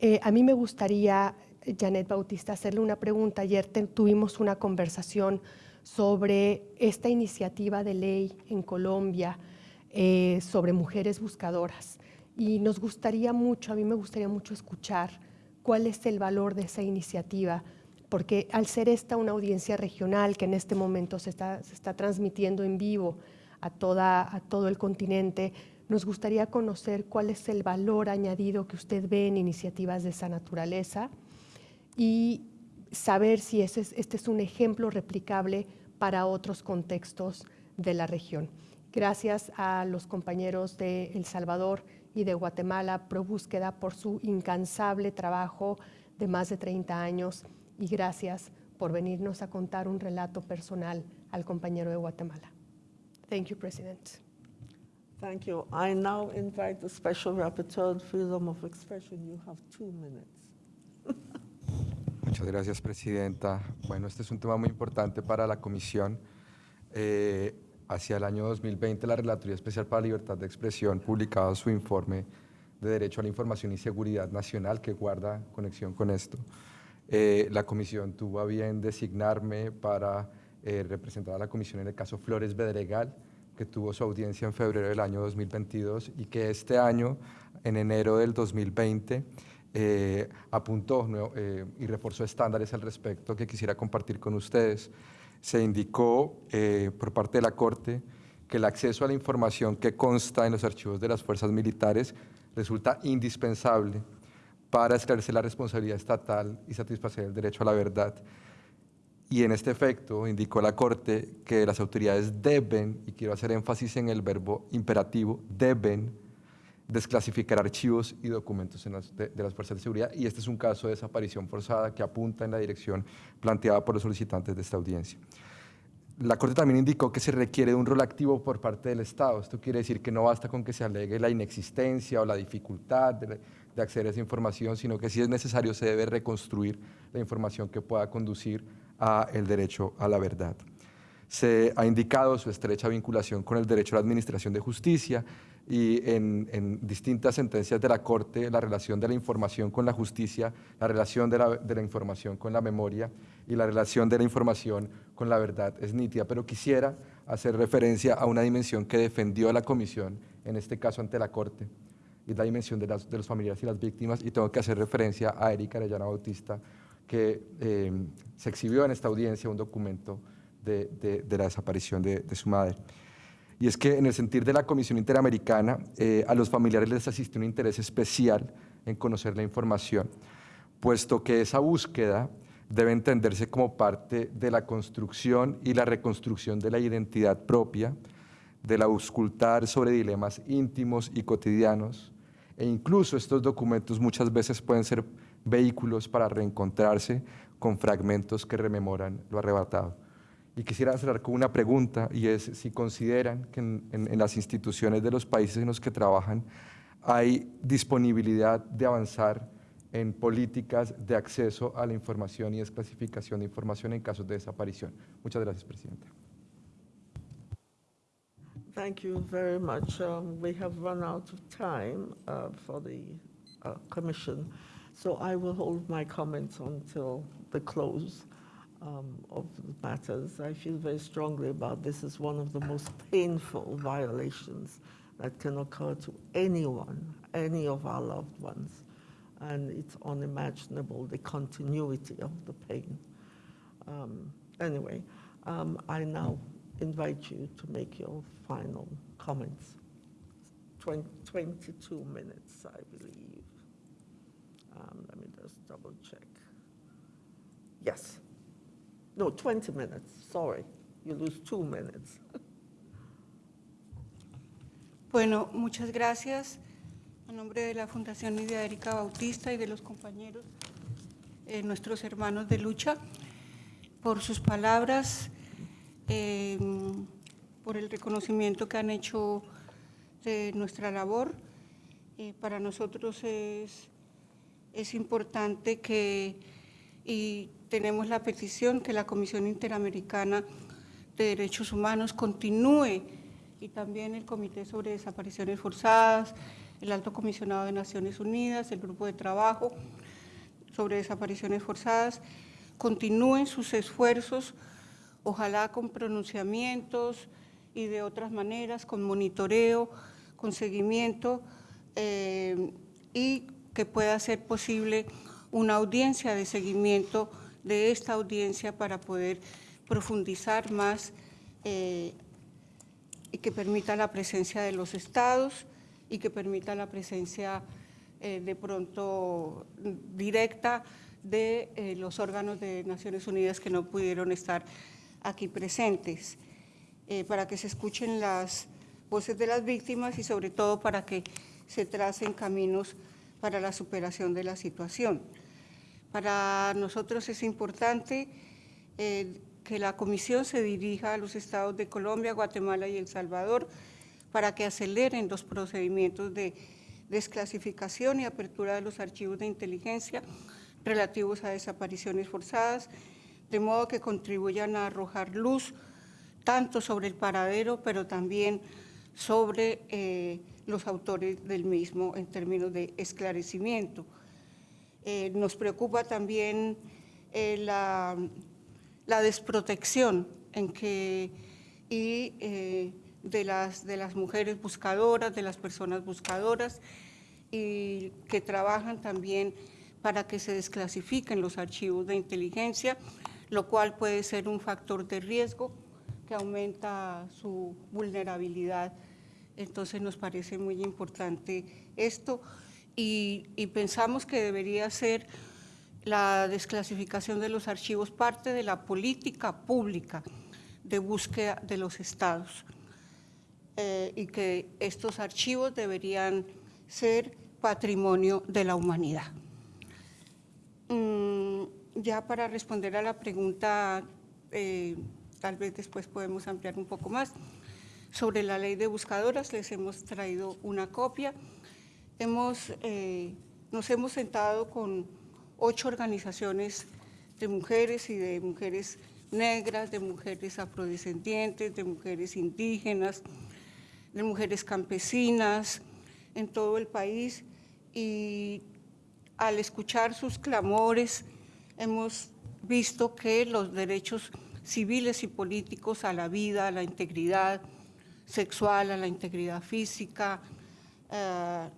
Eh, a mí me gustaría, Janet Bautista, hacerle una pregunta. Ayer tuvimos una conversación sobre esta iniciativa de ley en Colombia eh, sobre mujeres buscadoras. Y nos gustaría mucho, a mí me gustaría mucho escuchar cuál es el valor de esa iniciativa, porque al ser esta una audiencia regional que en este momento se está, se está transmitiendo en vivo a, toda, a todo el continente, nos gustaría conocer cuál es el valor añadido que usted ve en iniciativas de esa naturaleza y saber si este es un ejemplo replicable para otros contextos de la región. Gracias a los compañeros de El Salvador y de Guatemala Pro Búsqueda por su incansable trabajo de más de 30 años y gracias por venirnos a contar un relato personal al compañero de Guatemala. Thank you, President. Thank you. I now invite the Special Rapporteur on Freedom of Expression. You have two minutes. Muchas gracias, Presidenta. Bueno, este es un tema muy importante para la Comisión. Eh, hacia el año 2020, la Relatoría Especial para la Libertad de Expresión publicaba su informe de Derecho a la Información y Seguridad Nacional que guarda conexión con esto. Eh, la Comisión tuvo a bien designarme para eh, representar a la Comisión en el caso Flores Bedregal, que tuvo su audiencia en febrero del año 2022 y que este año, en enero del 2020, eh, apuntó eh, y reforzó estándares al respecto que quisiera compartir con ustedes. Se indicó eh, por parte de la Corte que el acceso a la información que consta en los archivos de las fuerzas militares resulta indispensable para esclarecer la responsabilidad estatal y satisfacer el derecho a la verdad. Y en este efecto indicó la Corte que las autoridades deben, y quiero hacer énfasis en el verbo imperativo, deben desclasificar archivos y documentos de, las fuerzas de seguridad y este es un caso de desaparición forzada que apunta en la dirección planteada por los solicitantes de esta audiencia. La Corte también indicó que se requiere de un rol activo por parte del Estado. Esto quiere decir que no basta con que se alegue la inexistencia o la dificultad de, de acceder a esa información, sino que si es necesario se debe reconstruir la información que pueda conducir a el derecho a la verdad se ha indicado su estrecha vinculación con el derecho a la administración de justicia y en, distintas sentencias de la Corte la relación de la información con la justicia, la relación de la, información con la memoria y la relación de la información con la verdad es nítida, pero quisiera hacer referencia a una dimensión que defendió la Comisión, en este caso ante la Corte, y la dimensión de, los familiares y las víctimas, y tengo que hacer referencia a Erika Arellana Bautista, que eh, se exhibió en esta audiencia un documento de, la desaparición de, su madre. Y es que en el sentir de la Comisión Interamericana, eh, a los familiares les asiste un interés especial en conocer la información, puesto que esa búsqueda debe entenderse como parte de la construcción y la reconstrucción de la identidad propia, de la auscultar sobre dilemas íntimos y cotidianos, e incluso estos documentos muchas veces pueden ser vehículos para reencontrarse con fragmentos que rememoran lo arrebatado. Y quisiera cerrar con una pregunta y es si consideran que en, las instituciones de los países en los que trabajan hay disponibilidad de avanzar en políticas de acceso a la información y desclasificación de información en casos de desaparición. Muchas gracias, Presidenta. Thank you very much. Um, we have run out of time uh, for the uh, Commission, so I will hold my comments until the close. Um, of matters. I feel very strongly about this as one of the most painful violations that can occur to anyone, any of our loved ones. And it's unimaginable, the continuity of the pain. Um, anyway, um, I now invite you to make your final comments. 20, 22 minutes, I believe. Um, let me just double check. Yes. No, 20 minutes, sorry. You lose two minutes. Bueno, muchas gracias. A nombre de la Fundación Lidia Erika Bautista y de los compañeros, eh, nuestros hermanos de lucha, por sus palabras, eh, por el reconocimiento que han hecho de nuestra labor. Eh, para nosotros es, es importante que, y tenemos la petición que la Comisión Interamericana de Derechos Humanos continúe y también el Comité sobre Desapariciones Forzadas, el Alto Comisionado de Naciones Unidas, el Grupo de Trabajo sobre Desapariciones Forzadas, continúen sus esfuerzos, ojalá con pronunciamientos y de otras maneras, con monitoreo, con seguimiento, eh, y que pueda ser posible una audiencia de seguimiento de esta audiencia para poder profundizar más eh, y que permita la presencia de los estados y que permita la presencia eh, de pronto directa de eh, los órganos de Naciones Unidas que no pudieron estar aquí presentes, para que se escuchen las voces de las víctimas y sobre todo para que se tracen caminos para la superación de la situación. Para nosotros es importante eh, que la comisión se dirija a los estados de Colombia, Guatemala y El Salvador para que aceleren los procedimientos de desclasificación y apertura de los archivos de inteligencia relativos a desapariciones forzadas, de modo que contribuyan a arrojar luz tanto sobre el paradero, pero también sobre eh, los autores del mismo en términos de esclarecimiento. Eh, nos preocupa también eh, la, desprotección en que, y, eh, de, las, de las mujeres buscadoras, de las personas buscadoras, y que trabajan también para que se desclasifiquen los archivos de inteligencia, lo cual puede ser un factor de riesgo que aumenta su vulnerabilidad. Entonces nos parece muy importante esto y, pensamos que debería ser la desclasificación de los archivos parte de la política pública de búsqueda de los estados eh, y que estos archivos deberían ser patrimonio de la humanidad. Mm, ya para responder a la pregunta, eh, tal vez después podemos ampliar un poco más, sobre la ley de buscadoras les hemos traído una copia hemos, eh, nos hemos sentado con ocho organizaciones de mujeres y de mujeres negras, de mujeres afrodescendientes, de mujeres indígenas, de mujeres campesinas en todo el país. Y al escuchar sus clamores hemos visto que los derechos civiles y políticos a la vida, a la integridad sexual, a la integridad física, eh,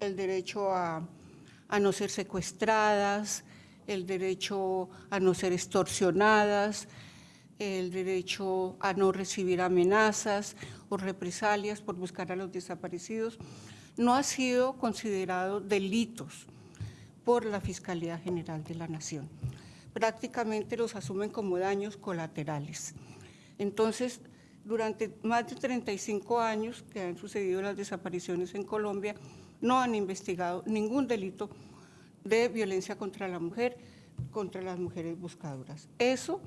el derecho a, no ser secuestradas, el derecho a no ser extorsionadas, el derecho a no recibir amenazas o represalias por buscar a los desaparecidos, no ha sido considerado delitos por la Fiscalía General de la Nación. Prácticamente los asumen como daños colaterales. Entonces, durante más de 35 años que han sucedido las desapariciones en Colombia, no han investigado ningún delito de violencia contra la mujer, contra las mujeres buscadoras. Eso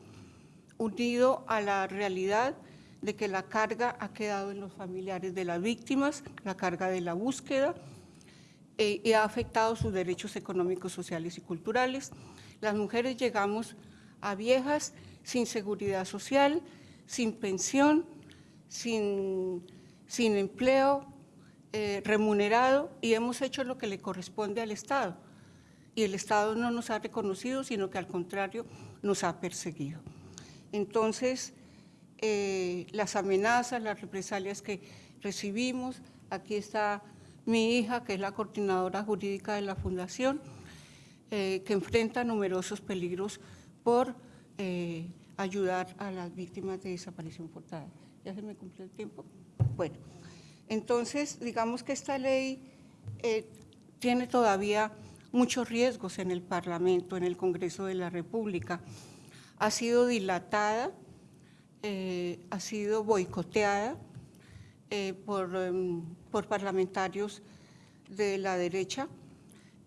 unido a la realidad de que la carga ha quedado en los familiares de las víctimas, la carga de la búsqueda, eh, y ha afectado sus derechos económicos, sociales y culturales. Las mujeres llegamos a viejas sin seguridad social, sin pensión, sin, sin empleo, eh, remunerado y hemos hecho lo que le corresponde al Estado. Y el Estado no nos ha reconocido, sino que al contrario nos ha perseguido. Entonces, eh, las amenazas, las represalias que recibimos, aquí está mi hija, que es la coordinadora jurídica de la Fundación, eh, que enfrenta numerosos peligros por ayudar a las víctimas de desaparición forzada. ¿Ya se me cumplió el tiempo? Bueno. Entonces, digamos que esta ley eh, tiene todavía muchos riesgos en el Parlamento, en el Congreso de la República. ha sido dilatada, eh, ha sido boicoteada eh, por, em, por parlamentarios de la derecha,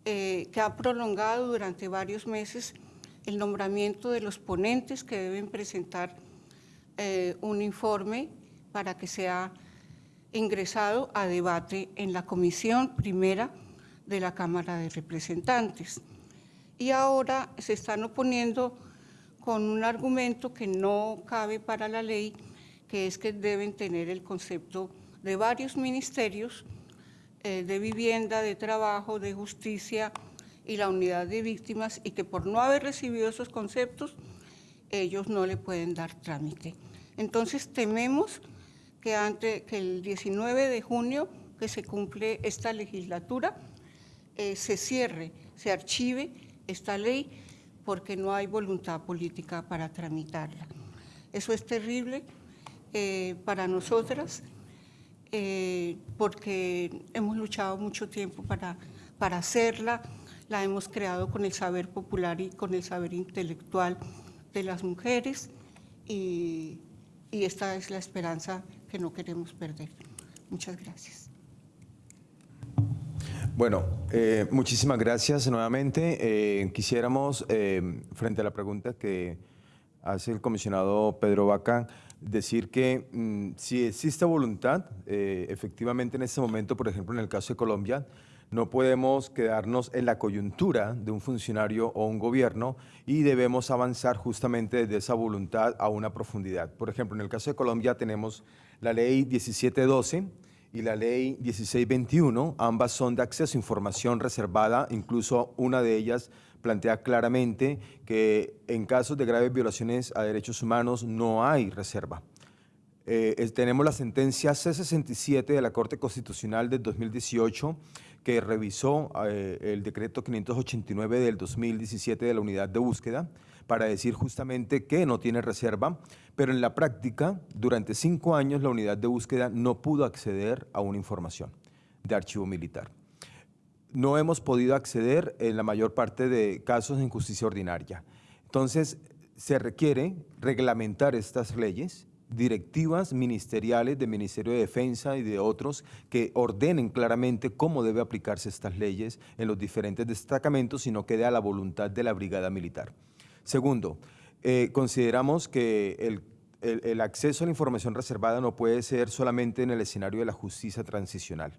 que ha prolongado durante varios meses el nombramiento de los ponentes que deben presentar un informe para que sea ingresado a debate en la comisión primera de la Cámara de Representantes. Y ahora se están oponiendo con un argumento que no cabe para la ley, que es que deben tener el concepto de varios ministerios eh, de vivienda, de trabajo, de justicia y la unidad de víctimas y que por no haber recibido esos conceptos, ellos no le pueden dar trámite. Entonces tememos que, ante, que el 19 de junio, que se cumple esta legislatura, eh, se cierre, se archive esta ley porque no hay voluntad política para tramitarla. Eso es terrible eh, para nosotras eh, porque hemos luchado mucho tiempo para, para hacerla, la hemos creado con el saber popular y con el saber intelectual de las mujeres y, y esta es la esperanza que no queremos perder. Muchas gracias. Bueno, eh, muchísimas gracias nuevamente. Eh, quisiéramos, eh, frente a la pregunta que hace el comisionado Pedro Vaca, decir que mm, si existe voluntad, eh, efectivamente en este momento, por ejemplo, en el caso de Colombia, no podemos quedarnos en la coyuntura de un funcionario o un gobierno y debemos avanzar justamente desde esa voluntad a una profundidad. Por ejemplo, en el caso de Colombia tenemos la ley 1712 y la ley 1621, ambas son de acceso a información reservada, incluso una de ellas plantea claramente que en casos de graves violaciones a derechos humanos no hay reserva. Eh, tenemos la sentencia C-67 de la Corte Constitucional del 2018 que revisó eh, el decreto 589 del 2017 de la unidad de búsqueda para decir justamente que no tiene reserva, pero en la práctica, durante cinco años la unidad de búsqueda no pudo acceder a una información de archivo militar no hemos podido acceder en la mayor parte de casos en justicia ordinaria. Entonces, se requiere reglamentar estas leyes, directivas ministeriales del Ministerio de Defensa y de otros que ordenen claramente cómo debe aplicarse estas leyes en los diferentes destacamentos y no quede a la voluntad de la brigada militar. Segundo, eh, consideramos que el, el- acceso a la información reservada no puede ser solamente en el escenario de la justicia transicional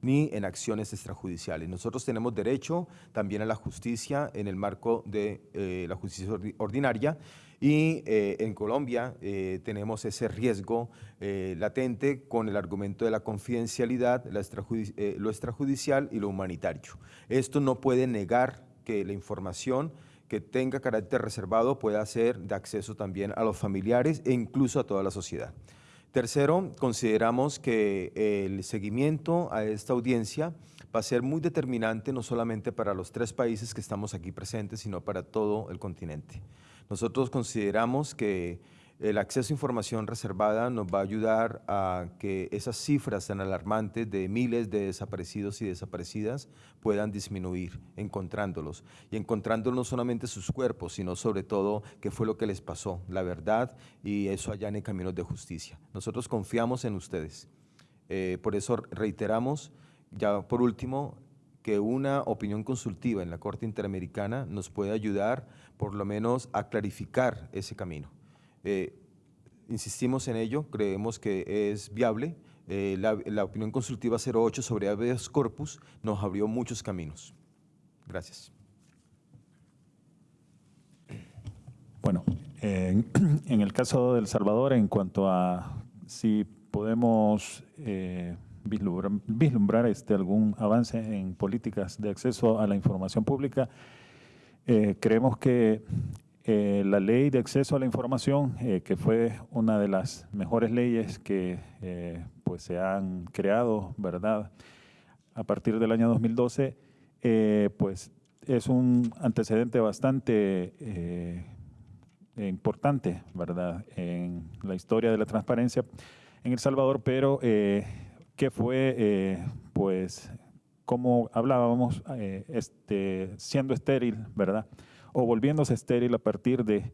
ni en acciones extrajudiciales. Nosotros tenemos derecho también a la justicia en el marco de eh, la justicia ordi- ordinaria y eh, en Colombia eh, tenemos ese riesgo eh, latente con el argumento de la confidencialidad, la lo extrajudicial y lo humanitario. Esto no puede negar que la información que tenga carácter reservado pueda ser de acceso también a los familiares e incluso a toda la sociedad. Tercero, consideramos que el seguimiento a esta audiencia va a ser muy determinante no solamente para los tres países que estamos aquí presentes, sino para todo el continente. Nosotros consideramos que el acceso a información reservada nos va a ayudar a que esas cifras tan alarmantes de miles de desaparecidos y desaparecidas puedan disminuir, encontrándolos. Y encontrando no solamente sus cuerpos, sino sobre todo qué fue lo que les pasó, la verdad, y eso allá en caminos de justicia. Nosotros confiamos en ustedes. Eh, por eso reiteramos, ya por último, que una opinión consultiva en la Corte Interamericana nos puede ayudar por lo menos a clarificar ese camino. Eh, insistimos en ello, creemos que es viable. Eh, la, la opinión consultiva 08 sobre habeas corpus nos abrió muchos caminos. Gracias. Bueno, en, el caso de El Salvador, en cuanto a si podemos eh, vislumbrar, vislumbrar, este, algún avance en políticas de acceso a la información pública, eh, creemos que eh, la ley de acceso a la información, eh, que fue una de las mejores leyes que eh, pues se han creado, ¿verdad? A partir del año 2012, eh, pues es un antecedente bastante eh, importante, ¿verdad?, en la historia de la transparencia en El Salvador, pero que fue, pues, como hablábamos, este, siendo estéril, ¿verdad?, o volviéndose estéril a partir de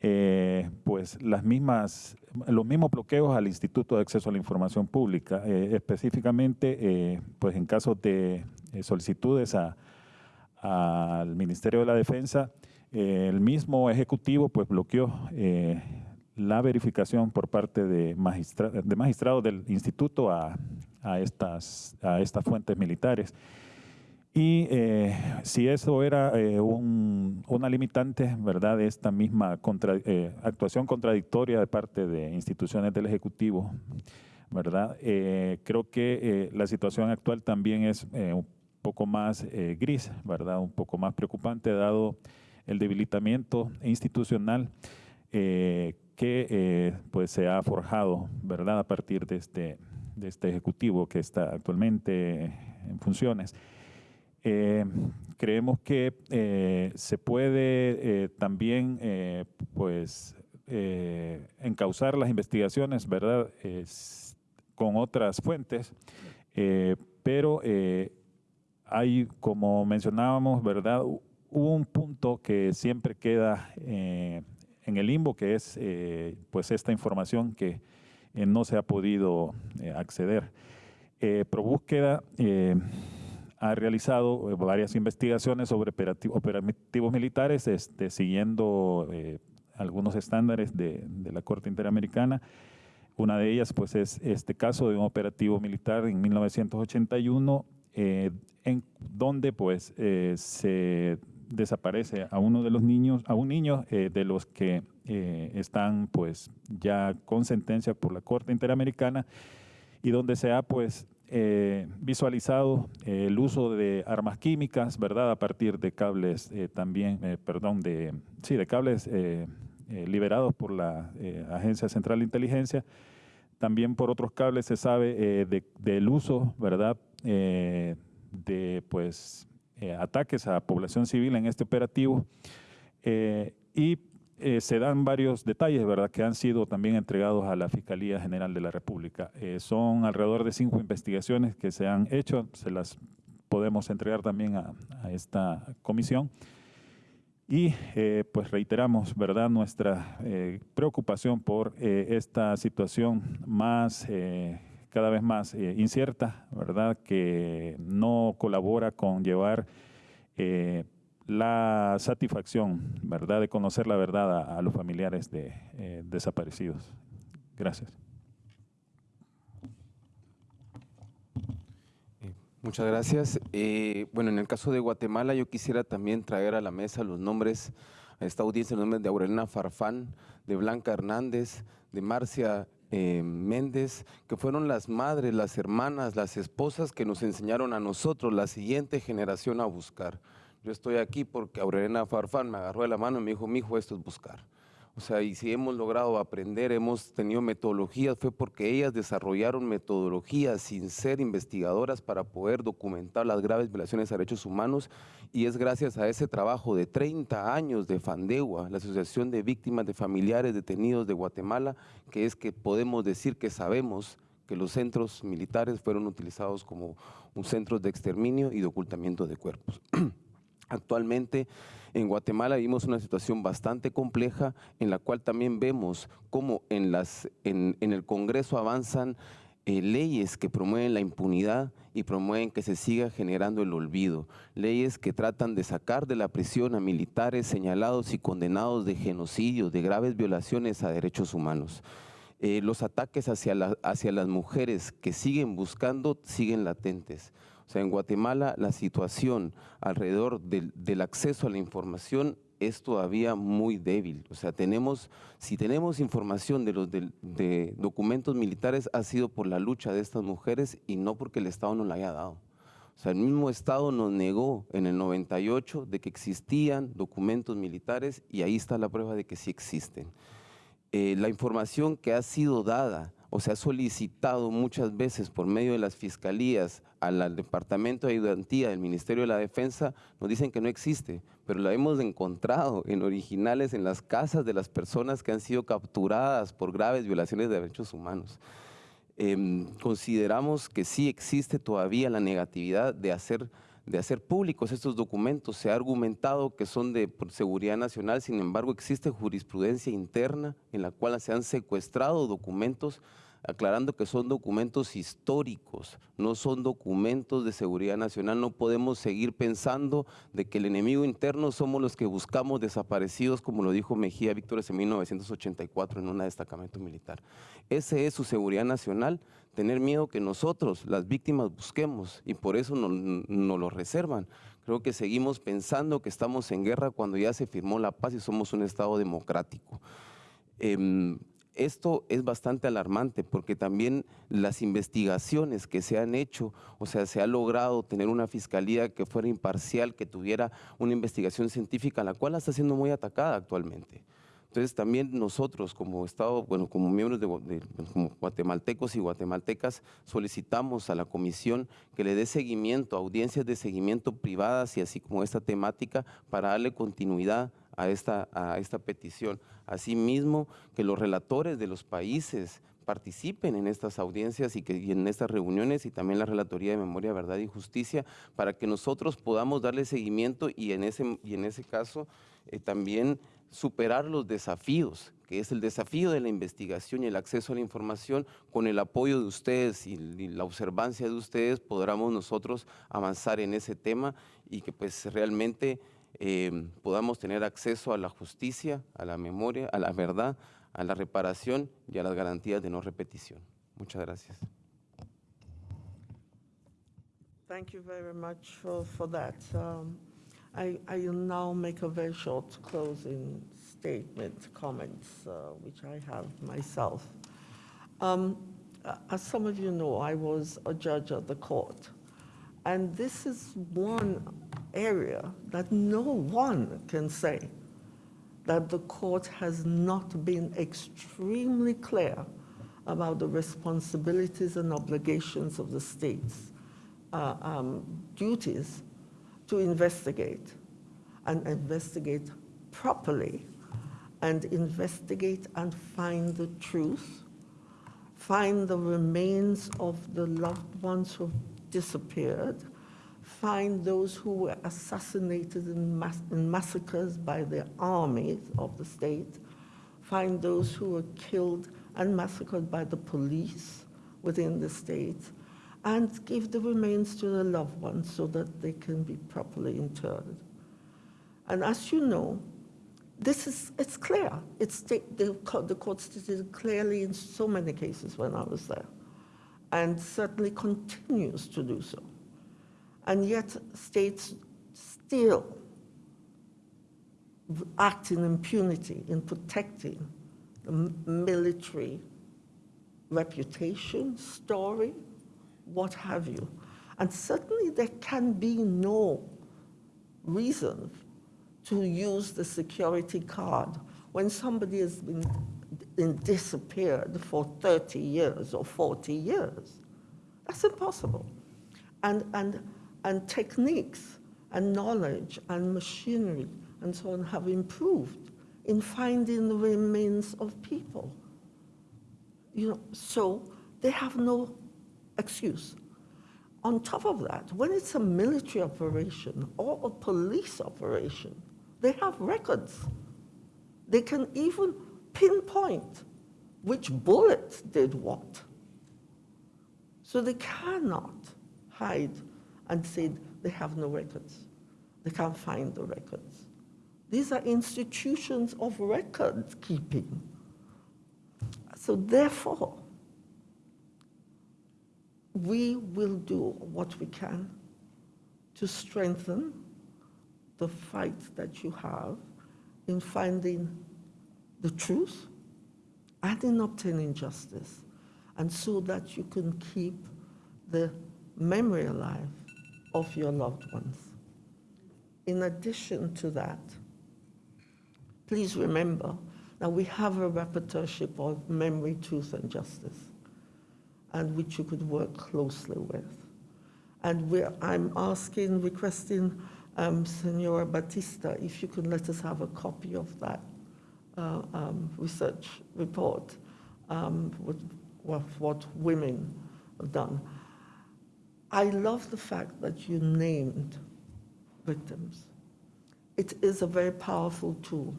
eh, pues las mismas, los mismos bloqueos al Instituto de Acceso a la Información Pública, eh, específicamente eh, pues en casos de solicitudes al Ministerio de la Defensa, el mismo Ejecutivo pues bloqueó la verificación por parte de, magistrados del Instituto a, estas, a estas fuentes militares. Y eh, si eso era eh, una limitante, ¿verdad?, de esta misma eh, actuación contradictoria de parte de instituciones del Ejecutivo, ¿verdad? creo que la situación actual también es un poco más gris, ¿verdad?, un poco más preocupante dado el debilitamiento institucional que pues se ha forjado, ¿verdad?, a partir de este, de este Ejecutivo que está actualmente en funciones. Eh, creemos que eh, se puede eh, también pues, encauzar las investigaciones ¿verdad? con otras fuentes, pero hay, como mencionábamos, ¿verdad? un punto que siempre queda en el limbo, que es pues esta información que no se ha podido acceder. Pro búsqueda ha realizado eh, varias investigaciones sobre operativos militares, este, siguiendo eh, algunos estándares de, la Corte Interamericana. Una de ellas pues, es este caso de un operativo militar en 1981, eh, en donde pues, se desaparece a uno de los niños, a un niño de los que están pues, ya con sentencia por la Corte Interamericana y donde se ha pues, eh, visualizado eh, el uso de armas químicas, ¿verdad? A partir de cables eh, también, perdón, de, sí, de cables liberados por la Agencia Central de Inteligencia. También por otros cables se sabe del uso, ¿verdad? de, pues, ataques a población civil en este operativo. y eh, se dan varios detalles, ¿verdad?, que han sido también entregados a la Fiscalía General de la República. Eh, son alrededor de cinco investigaciones que se han hecho, se las podemos entregar también a, esta comisión. Y eh, pues reiteramos, ¿verdad?, nuestra preocupación por esta situación más, cada vez más incierta, ¿verdad?, que no colabora con llevar la satisfacción, ¿verdad?, de conocer la verdad a, los familiares de eh, desaparecidos. Gracias. Eh, muchas gracias. Eh, bueno, en el caso de Guatemala yo quisiera también traer a la mesa los nombres, a esta audiencia, los nombres de Aurelina Farfán, de Blanca Hernández, de Marcia Méndez, que fueron las madres, las hermanas, las esposas que nos enseñaron a nosotros, la siguiente generación, a buscar. Yo estoy aquí porque Aurelena Farfán me agarró de la mano y me dijo, mi hijo, esto es buscar. O sea, y si hemos logrado aprender, hemos tenido metodologías, fue porque ellas desarrollaron metodologías sin ser investigadoras para poder documentar las graves violaciones a derechos humanos y es gracias a ese trabajo de 30 años de Fandegua, la Asociación de Víctimas de Familiares Detenidos de Guatemala, que es que podemos decir que sabemos que los centros militares fueron utilizados como un centros de exterminio y de ocultamiento de cuerpos. Actualmente en Guatemala vivimos una situación bastante compleja en la cual también vemos cómo en, el Congreso avanzan eh, leyes que promueven la impunidad y promueven que se siga generando el olvido. Leyes que tratan de sacar de la prisión a militares señalados y condenados de genocidio, de graves violaciones a derechos humanos. Eh, los ataques hacia las mujeres que siguen buscando siguen latentes. O sea, en Guatemala la situación alrededor del, acceso a la información es todavía muy débil. O sea, tenemos, si tenemos información de los documentos militares ha sido por la lucha de estas mujeres y no porque el Estado no la haya dado. O sea, el mismo Estado nos negó en el 98 de que existían documentos militares y ahí está la prueba de que sí existen. Eh, la información que ha sido dada o se ha solicitado muchas veces por medio de las fiscalías al, Departamento de Ayudantía del Ministerio de la Defensa, nos dicen que no existe, pero la hemos encontrado en originales en las casas de las personas que han sido capturadas por graves violaciones de derechos humanos. Em, consideramos que sí existe todavía la negatividad de hacer de hacer públicos estos documentos. Se ha argumentado que son de seguridad nacional, sin embargo existe jurisprudencia interna en la cual se han secuestrado documentos aclarando que son documentos históricos, no son documentos de seguridad nacional. No podemos seguir pensando de que el enemigo interno somos los que buscamos desaparecidos, como lo dijo Mejía Víctor en 1984 en un destacamento militar. Ese es su seguridad nacional, tener miedo que nosotros, las víctimas, busquemos y por eso nos no lo reservan. Creo que seguimos pensando que estamos en guerra cuando ya se firmó la paz y somos un Estado democrático. Em, esto es bastante alarmante porque también las investigaciones que se han hecho, o sea, se ha logrado tener una fiscalía que fuera imparcial, que tuviera una investigación científica, la cual está siendo muy atacada actualmente. Entonces también nosotros como Estado, bueno, como miembros de, guatemaltecos y guatemaltecas, solicitamos a la comisión que le dé seguimiento, audiencias de seguimiento privadas y así como esta temática para darle continuidad a esta, a esta petición. Asimismo, que los relatores de los países participen en estas audiencias y, que, en estas reuniones y también la Relatoría de Memoria, Verdad y Justicia para que nosotros podamos darle seguimiento y en ese, y en ese caso eh, también superar los desafíos, que es el desafío de la investigación y el acceso a la información, con el apoyo de ustedes y, la observancia de ustedes podremos nosotros avanzar en ese tema y que pues realmente eh, podamos tener acceso a la justicia, a la memoria, a la verdad, a la reparación y a las garantías de no repetición. Muchas gracias. Thank you very much for, for that. Um, I, I will now make a very short closing statement, comments, uh, which I have myself. Um, as some of you know, I was a judge at the court. And this is one area that no one can say that the court has not been extremely clear about the responsibilities and obligations of the state's uh, um, duties to investigate and investigate properly and investigate and find the truth, find the remains of the loved ones who disappeared, find those who were assassinated in, mass in massacres by the armies of the state, find those who were killed and massacred by the police within the state, and give the remains to the loved ones so that they can be properly interred. And as you know, this is, it's clear. It's the, the court stated clearly in so many cases when I was there, and certainly continues to do so. And yet states still act in impunity in protecting the military reputation, story, what have you. And certainly there can be no reason to use the security card when somebody has been disappeared for 30 years or 40 years. That's impossible. And, and, and techniques and knowledge and machinery and so on have improved in finding the remains of people. You know, so they have no excuse. On top of that, when it's a military operation or a police operation, they have records. They can even pinpoint which bullet did what. So they cannot hide and say they have no records. They can't find the records. These are institutions of record keeping. So therefore, we will do what we can to strengthen the fight that you have in finding the truth and in obtaining justice, and so that you can keep the memory alive of your loved ones. In addition to that, please remember that we have a rapporteurship of memory, truth, and justice and which you could work closely with. And I'm asking, requesting um, Senora Batista, if you could let us have a copy of that uh, um, research report um, with, with, what women have done. I love the fact that you named victims. It is a very powerful tool.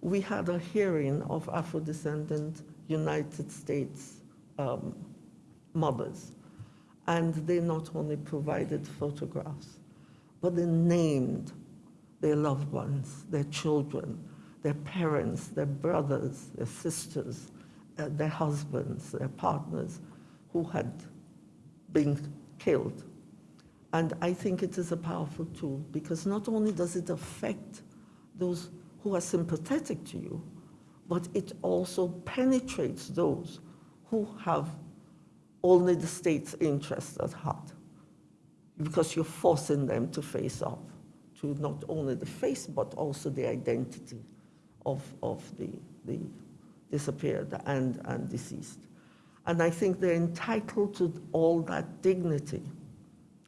We had a hearing of Afro-descendant United States um, mothers, and they not only provided photographs, but they named their loved ones, their children, their parents, their brothers, their sisters, uh, their husbands, their partners who had been killed. And I think it is a powerful tool because not only does it affect those who are sympathetic to you, but it also penetrates those who have only the state's interest at heart because you're forcing them to face up to not only the face but also the identity of, of the, the disappeared and, and deceased. And I think they're entitled to all that dignity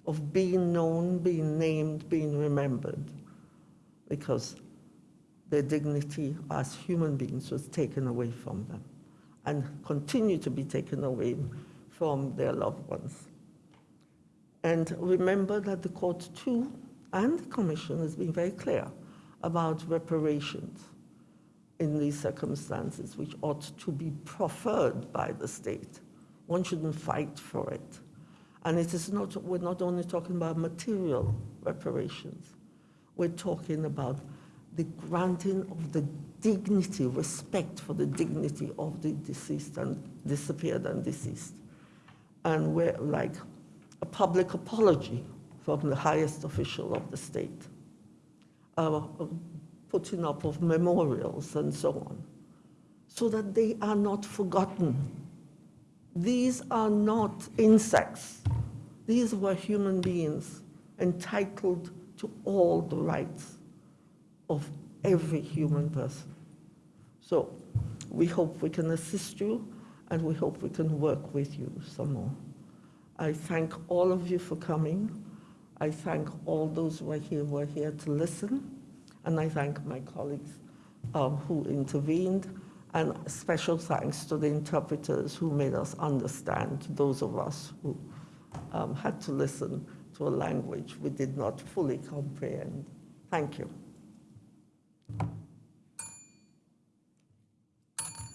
of being known, being named, being remembered, because their dignity as human beings was taken away from them and continue to be taken away from their loved ones. And remember that the court too, and the commission has been very clear about reparations in these circumstances, which ought to be preferred by the state. One shouldn't fight for it. And it is not, we're not only talking about material reparations, we're talking about the granting of the dignity, respect for the dignity of the deceased and disappeared and deceased. And we're like a public apology from the highest official of the state, uh, putting up of memorials and so on, so that they are not forgotten. These are not insects. These were human beings entitled to all the rights of every human person. So we hope we can assist you and we hope we can work with you some more. I thank all of you for coming. I thank all those who are here, who are here to listen. And I thank my colleagues um, who intervened. And special thanks to the interpreters who made us understand, those of us who um, had to listen to a language we did not fully comprehend. Thank you.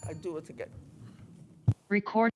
I do it again. Record.